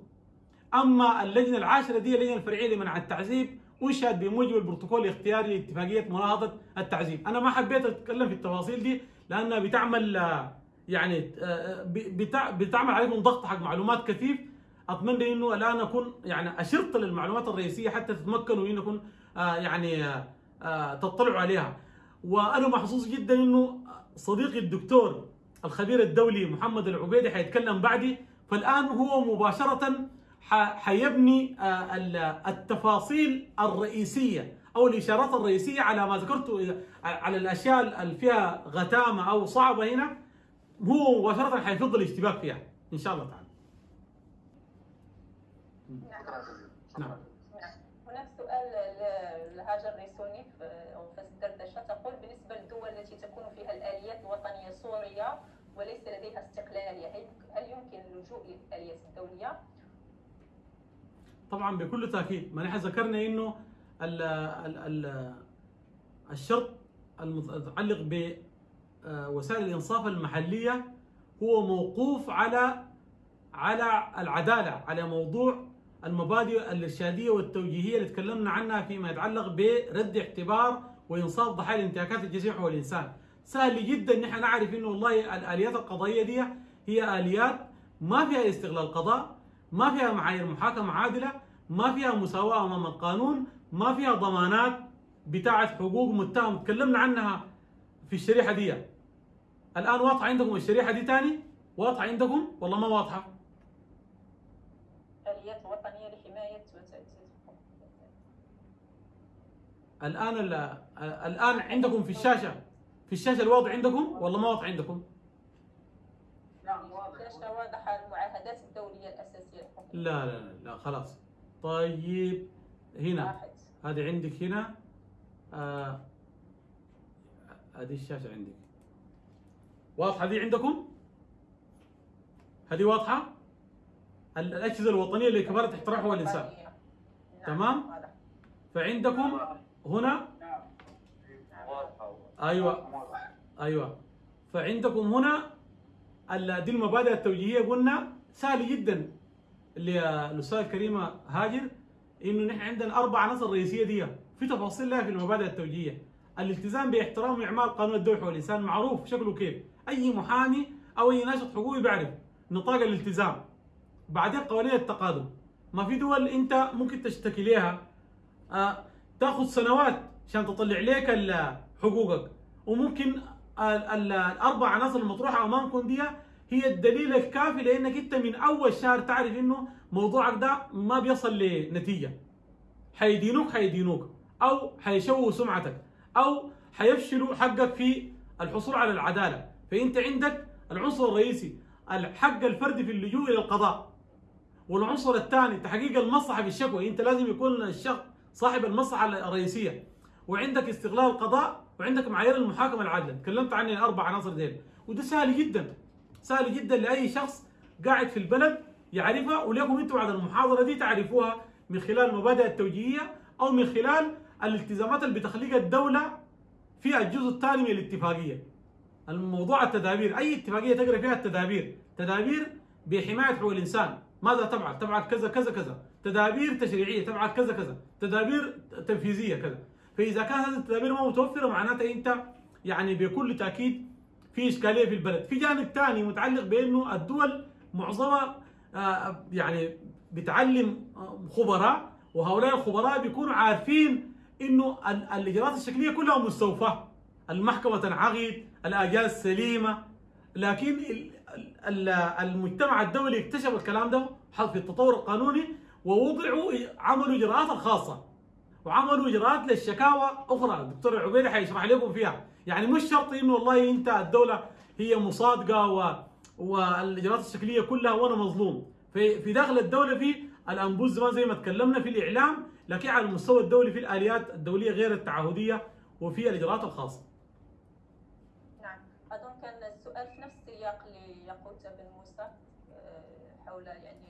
أما اللجنة العاشرة دي اللجنة الفرعية لمنع التعذيب أنشأت بموجب البروتوكول الاختياري لاتفاقية مناهضة التعذيب، أنا ما حبيت أتكلم في التفاصيل دي لأنها بتعمل آه، يعني آه، بتع- بتعمل عليكم ضغط حق معلومات كثيف. أتمنى إنه الآن أكون يعني أشرت للمعلومات الرئيسية حتى تتمكنوا ان أكون آه، يعني آه، آه، تطلعوا عليها. وأنا محظوظ جدا إنه صديقي الدكتور الخبير الدولي محمد العبيدي حيتكلم بعدي. فالآن هو مباشرة حيبني آه، ال- التفاصيل الرئيسية أو الإشارات الرئيسية على ما ذكرته على الأشياء اللي فيها غتامة أو صعبة هنا. هو مباشرة حيفض الاشتباك فيها إن شاء الله تعالى نعم. شكرا هناك سؤال لهاجر ريسوني في أنفاس الدردشة تقول بالنسبة للدول التي تكون فيها الآليات الوطنية سورية وليس لديها استقلالية هل يمكن اللجوء للآليات الدولية؟ طبعا بكل تأكيد ما نحن ذكرنا إنه ال ال ال الشرط المتعلق بوسائل الإنصاف المحلية هو موقوف على على العدالة على موضوع المبادئ الإرشادية والتوجيهية اللي تكلمنا عنها فيما يتعلق برد اعتبار وإنصاف ضحايا الانتهاكات الجسيمة حول الإنسان. سهل جدا إن إحنا نعرف إنه والله الآليات القضائية دي هي آليات ما فيها استغلال قضاء ما فيها معايير محاكمة عادلة ما فيها مساواة أمام القانون ما فيها ضمانات بتاعة حقوق متهم. تكلمنا عنها في الشريحة دي. الآن واضحة عندكم الشريحة دي تاني؟ واضحة عندكم؟ والله ما واضحة. وتأسيس حقوق الإنسان. الآن ال- الآن عندكم في الشاشة. في الشاشة الواضح عندكم؟ والله ما واضح عندكم. نعم واضح واضحة المعاهدات الدولية الأساسية. لحقوق لا لا لا, لا خلاص. طيب هنا. واحد. هذه عندك هنا. آه هذه الشاشة عندك. واضحة دي عندكم؟ هذه واضحة؟ ال- الأجهزة الوطنية لكفالة احتراق حقوق الإنسان. نعم، تمام؟ فعندكم هنا؟ نعم. واضح أيوه. فعندكم هنا دي المبادئ التوجيهية. قلنا سهل جدا. اللي الأستاذ كريمة هاجر إنه نحن عندنا أربع عناصر رئيسية دي. في تفاصيل لها في المبادئ التوجيهية. الالتزام باحترام واعمال قانون الدولة والإنسان معروف شكله كيف؟ أي محامي أو أي ناشط حقوقي بيعرف نطاق الالتزام. بعدين قوانين التقادم. ما في دول أنت ممكن تشتكي لها آه، تأخذ سنوات عشان تطلع ال- حقوقك. وممكن ال- ال- الأربع عناصر المطروحة امامكم دي هي الدليل الكافي لأنك أنت من أول شهر تعرف إنه موضوعك ده ما بيصل لنتيجة. حيدينوك حيدينوك. أو حيشوهوا سمعتك. أو حيفشلوا حقك في الحصول على العدالة. فإنت عندك العنصر الرئيسي الحق الفردي في اللجوء إلى القضاء. والعنصر الثاني تحقيق المصلحة في الشكوى إنت لازم يكون الشخص صاحب المصلحة الرئيسية. وعندك استغلال القضاء وعندك معايير المحاكمة العادلة. تكلمت عن الاربع عناصر ديل. وده سهل جدا. سهل جدا لأي شخص قاعد في البلد يعرفها وليكم أنتم بعد المحاضرة دي تعرفوها من خلال المبادئ التوجيهية أو من خلال الالتزامات اللي بتخليها الدولة في الجزء الثاني من الاتفاقية. الموضوع التدابير أي اتفاقية تقرأ فيها التدابير. تدابير بحماية حقوق الإنسان. ماذا تفعل؟ تفعل كذا كذا كذا. تدابير تشريعية تفعل كذا كذا. تدابير تنفيذية كذا. فإذا كانت هذه التدابير ما متوفرة معناتها أنت يعني بكل تأكيد في إشكالية في البلد. في جانب ثاني متعلق بأنه الدول معظمها آه، يعني بتعلم آه، خبراء وهؤلاء الخبراء بيكونوا عارفين إنه ال- الإجراءات الشكلية كلها مستوفاة. المحكمة تنعقد الآجال سليمه لكن ال- ال- المجتمع الدولي اكتشف الكلام ده في التطور القانوني ووضعوا عملوا إجراءات الخاصة. وعملوا إجراءات للشكاوى أخرى. الدكتور العبيدي حيشرح لكم فيها. يعني مش شرط إنه والله أنت الدولة هي مصادقة و والإجراءات الشكلية كلها وأنا مظلوم. في في داخل الدولة في الأنبوز زمان زي ما تكلمنا في الإعلام لكن على المستوى الدولي في الآليات الدولية غير التعهدية وفي نعم أظن في نفس السياق لياقوت بن موسى آه، حول يعني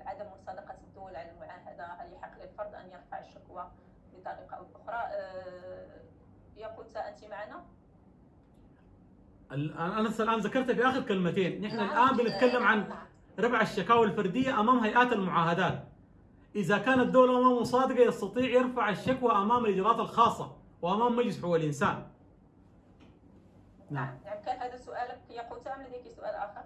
عدم مصادقة الدول على المعاهدة هل يحق للفرد أن يرفع الشكوى بطريقة أو بأخرى آه، ياقوت أنت معنا؟ ال- أنا الان ذكرت في آخر كلمتين نحن نعم. الآن بنتكلم عن نعم. رفع الشكاوى الفردية أمام هيئات المعاهدات إذا كانت الدولة ما مصادقة يستطيع يرفع الشكوى أمام الإجراءات الخاصة وأمام مجلس حقوق الإنسان نعم نعم كان هذا سؤالك ياقوت أم لديك سؤال آخر؟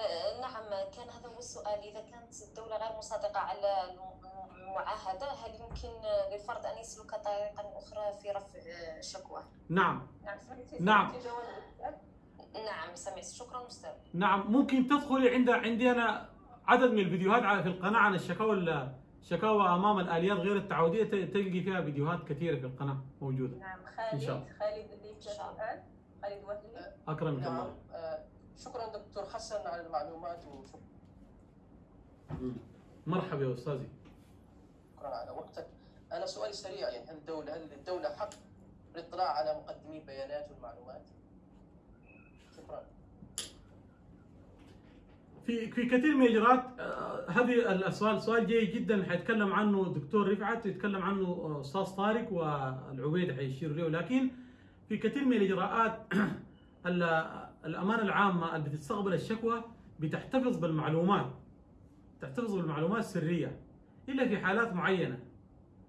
آه، نعم كان هذا هو السؤال إذا كانت الدولة غير مصادقة على الم- المعاهدة هل يمكن للفرد أن يسلك طريقا أخرى في رفع الشكوى؟ نعم نعم نعم. السؤال؟ نعم سمعت شكرا أستاذ نعم ممكن تدخلي عند عندي أنا عدد من الفيديوهات على- في القناة عن الشكاوى ال- الشكاوى أمام الآليات غير التعودية تلقي فيها فيديوهات كثيرة في القناة موجودة نعم إن شاء الله. خالد خالد الله. سؤال؟ خالد اكرمك نعم. الله آه، شكرا دكتور حسن على المعلومات وشكرا. مرحبا يا أستاذي. على وقتك. أنا سؤالي سريع يعني هل الدولة هل الدولة حق الاطلاع على مقدمي البيانات والمعلومات؟ شكرا. في في كثير من الإجراءات آه، هذه السؤال سؤال جيد جدا حيتكلم عنه الدكتور رفعت ويتكلم عنه أستاذ طارق والعبيد حيشير له لكن في كثير من الإجراءات ال- الأمانة العامة اللي بتستقبل الشكوى بتحتفظ بالمعلومات تحتفظ بالمعلومات السريه إلا في حالات معينة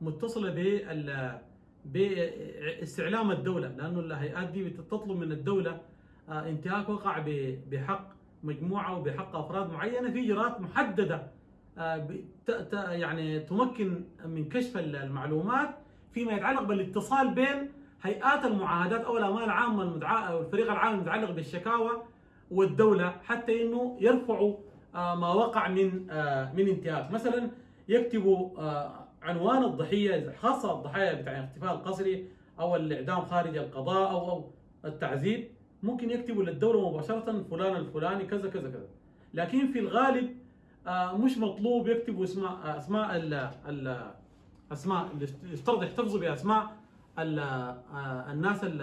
متصلة بال باستعلام الدولة لأنه الهيئات دي بتطلب من الدولة آه، انتهاك وقع بحق مجموعة وبحق أفراد معينة في إجراءات محددة آه، يعني تمكن من كشف المعلومات فيما يتعلق بالاتصال بين هيئات المعاهدات أو الامانه العامة المدعاه أو الفريق العام المتعلق بالشكاوى والدولة حتى إنه يرفعوا آه، ما وقع من آه، من انتهاك. مثلا يكتبوا آه، عنوان الضحية خاصة الضحايا بتاع الاختفاء القسري أو الإعدام خارج القضاء أو أو التعذيب ممكن يكتبوا للدولة مباشرة فلان الفلاني كذا كذا كذا. لكن في الغالب مش مطلوب يكتبوا اسماء اسماء ال اسماء يفترض يحتفظوا بأسماء الناس ال-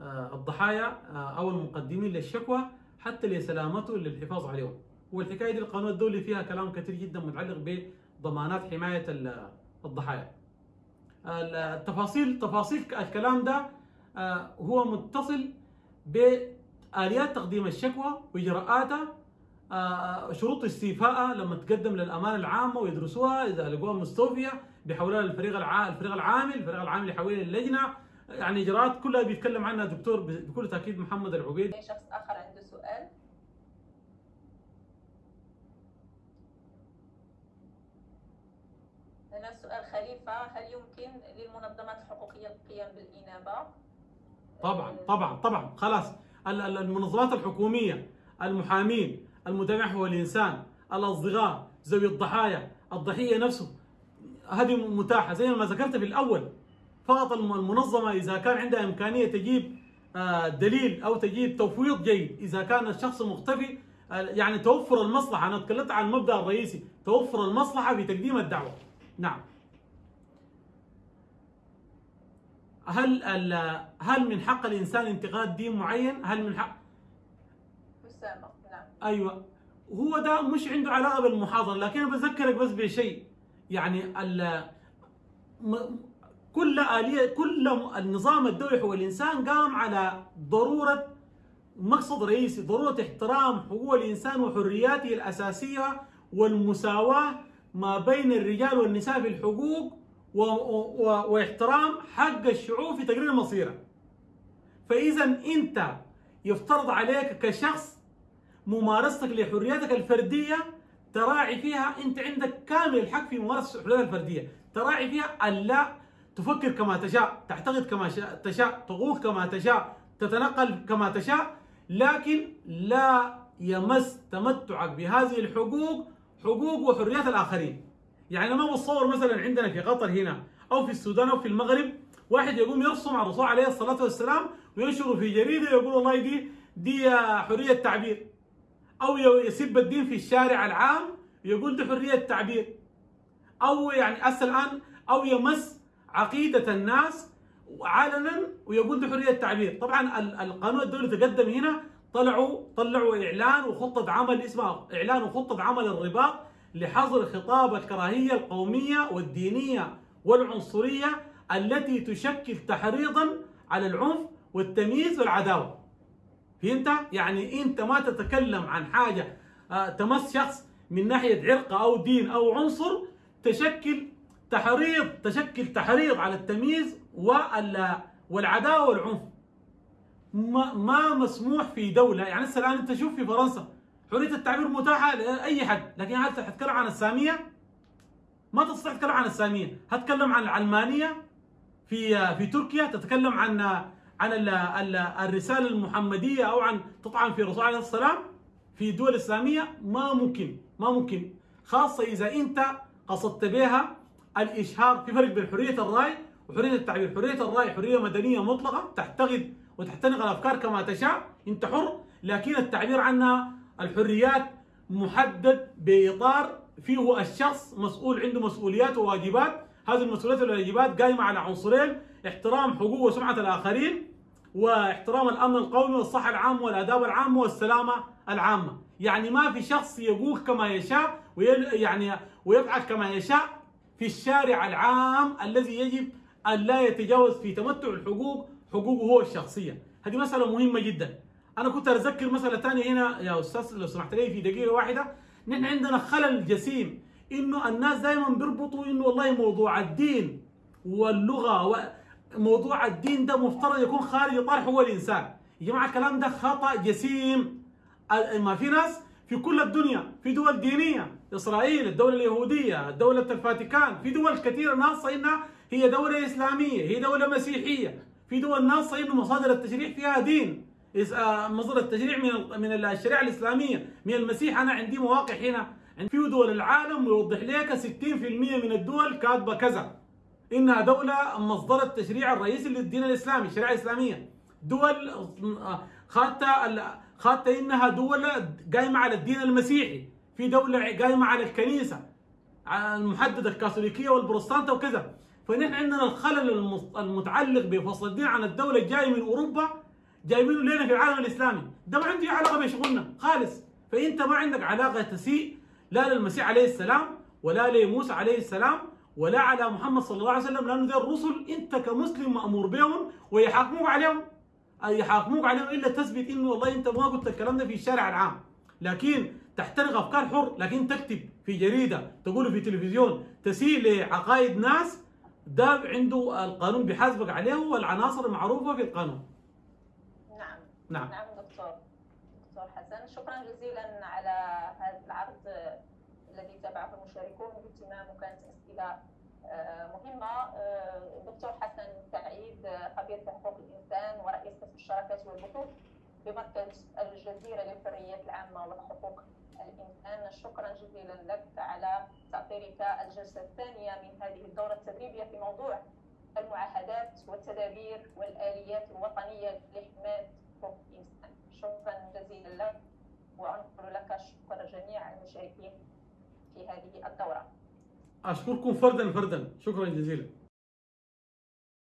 آه، الضحايا آه، أو المقدمين للشكوى حتى لسلامته للحفاظ عليهم. والحكاية دي القانون الدولي فيها كلام كثير جدا متعلق بضمانات حماية ال- الضحايا. التفاصيل تفاصيل الكلام ده آه، هو متصل بآليات تقديم الشكوى وإجراءاتها آه، شروط استيفائها لما تقدم للأمانة العامة ويدرسوها إذا لقوها مستوفية بيحولها للفريق الع... الفريق العامل الفريق العامل يحولها للجنة يعني إجراءات كلها بيتكلم عنها الدكتور بكل تأكيد محمد العبيد. شخص آخر عنده سؤال؟ هنا سؤال خليفة. هل يمكن للمنظمات الحقوقية القيام بالإنابة؟ طبعا طبعا طبعا. خلاص. ال- ال- المنظمات الحكومية المحامين المدافع حقوق الإنسان الأصدقاء ذوي الضحايا الضحية نفسه. هذه متاحة. زي ما ذكرت في الأول فقط الم- المنظمة إذا كان عندها إمكانية تجيب آه، دليل أو تجيب تفويض جيد إذا كان الشخص مختفي آه، يعني توفر المصلحة. أنا تكلمت عن المبدأ الرئيسي توفر المصلحة في تقديم الدعوة. نعم. هل هل من حق الإنسان انتقاد دين معين؟ هل من حق؟ نعم. أيوه. هو ده مش عنده علاقة بالمحاضرة لكن أنا بذكرك بس بشيء. يعني كل آلية كل النظام الدولي حقوق الإنسان قام على ضرورة مقصد رئيسي ضرورة احترام حقوق الإنسان وحرياته الأساسية والمساواة ما بين الرجال والنساء في الحقوق و... و... واحترام حق الشعوب في تقرير مصيره فإذا أنت يفترض عليك كشخص ممارستك لحرياتك الفردية تراعي فيها أنت عندك كامل الحق في ممارسة حرياتك الفردية. تراعي فيها ألا تفكر كما تشاء تعتقد كما شاء- تشاء تقول كما تشاء تتنقل كما تشاء لكن لا يمس تمتعك بهذه الحقوق حقوق وحريات الآخرين. يعني ما بتصور مثلا عندنا في قطر هنا أو في السودان أو في المغرب واحد يقوم يرسم على الرسول عليه الصلاة والسلام وينشره في جريدة يقول والله دي دي حرية تعبير. أو يسب الدين في الشارع العام يقول ده حرية تعبير أو يعني هسه الآن أو يمس عقيدة الناس علنا ويقول ده حرية تعبير طبعا ال- القانون الدولي تقدم هنا طلعوا طلعوا إعلان وخطة عمل اسمها إعلان وخطة عمل الرباط لحظر خطاب الكراهية القومية والدينية والعنصرية التي تشكل تحريضا على العنف والتمييز والعداوة. فهمت؟ يعني انت ما تتكلم عن حاجة آه، تمس شخص من ناحية عرق أو دين أو عنصر تشكل تحريض تشكل تحريض على التمييز وال- والعداوة والعنف. ما, ما مسموح في دولة يعني هسه الآن أنت شوف في فرنسا حرية التعبير متاحة لأي حد، لكن هل تتكلم عن السامية؟ ما تستطيع تتكلم عن السامية، هتكلم عن العلمانية في في تركيا تتكلم عن عن ال- ال- الرسالة المحمدية أو عن تطعن في الرسول عليه السلام في الدول الاسلاميه ما ممكن ما ممكن. خاصة إذا أنت قصدت بها الإشهار في فرق بين حرية الرأي وحرية التعبير، حرية الرأي حرية مدنية مطلقة تحتقد وتحتنق الأفكار كما تشاء أنت حر. لكن التعبير عنها الحريات محدد بإطار فيه الشخص مسؤول عنده مسؤوليات وواجبات. هذه المسؤوليات والواجبات قائمة على عنصرين احترام حقوق وسمعة الآخرين. واحترام الأمن القومي والصحة العامة والآداب العامة والسلامة العامة. يعني ما في شخص يقول كما يشاء ويل يعني ويفعل كما يشاء في الشارع العام الذي يجب أن لا يتجاوز في تمتع الحقوق حقوقه هو الشخصية. هذه مسألة مهمة جدا. أنا كنت أتذكر مسألة ثانية هنا يا أستاذ لو سمحت لي في دقيقة واحدة. نحن عندنا خلل جسيم إنه الناس دائما بيربطوا إنه والله موضوع الدين واللغة وموضوع الدين ده مفترض يكون خارج اطار حقوق الإنسان. يا جماعة الكلام ده خطأ جسيم. ما في ناس في كل الدنيا في دول دينية إسرائيل الدولة اليهودية دولة الفاتيكان في دول كثيرة ناصه إنها هي دولة إسلامية هي دولة مسيحية في دول ناصه إنه مصادر التشريع فيها دين. آه، مصدر التشريع من من الشريعة الإسلامية من المسيح. أنا عندي مواقع هنا. في دول العالم يوضح لك 60% من الدول كاتبة كذا. انها دوله مصدر التشريع الرئيسي للدين الإسلامي الشريعه الاسلاميه دول ال- خاطة انها دول قايمة على الدين المسيحي في دولة قايمة على الكنيسة المحددة الكاثوليكية والبروتستانت وكذا. فنحن عندنا الخلل المتعلق بفصل الدين عن الدولة الجاي من أوروبا جايبينه لنا في العالم الإسلامي. ده ما عنده علاقة بشغلنا خالص. فأنت ما عندك علاقة تسيء لا للمسيح عليه السلام ولا لموسى عليه السلام ولا على محمد صلى الله عليه وسلم لأنه ذي الرسل أنت كمسلم مأمور بهم ويحاكموك عليهم. أي يحاكموك عليهم إلا تثبت إنه والله أنت ما قلت الكلام ده في الشارع العام. لكن تحترق أفكار حر لكن تكتب في جريدة تقول في تلفزيون تسيء لعقائد ناس ده عنده القانون بيحاسبك عليه والعناصر المعروفه في القانون. نعم. نعم. نعم دكتور. دكتور حسن شكرا جزيلا على هذا العرض الذي تابعه المشاركون باهتمام وكانت أسئلة آه، مهمة. آه، دكتور حسن سعيد آه، خبير في حقوق الإنسان ورئيس قسم الشراكات والبحوث بمركز الجزيرة للحريات العامة وحقوق الإنسان. شكرا جزيلا لك على تأطيرك الجلسة الثانية من هذه الدورة التدريبية في موضوع المعاهدات والتدابير والآليات الوطنية لحماية حقوق الإنسان. شكرا جزيلا لك وأنقل لك شكر جميع المشاركين في هذه الدورة. أشكركم فردا فردا. شكرا جزيلا.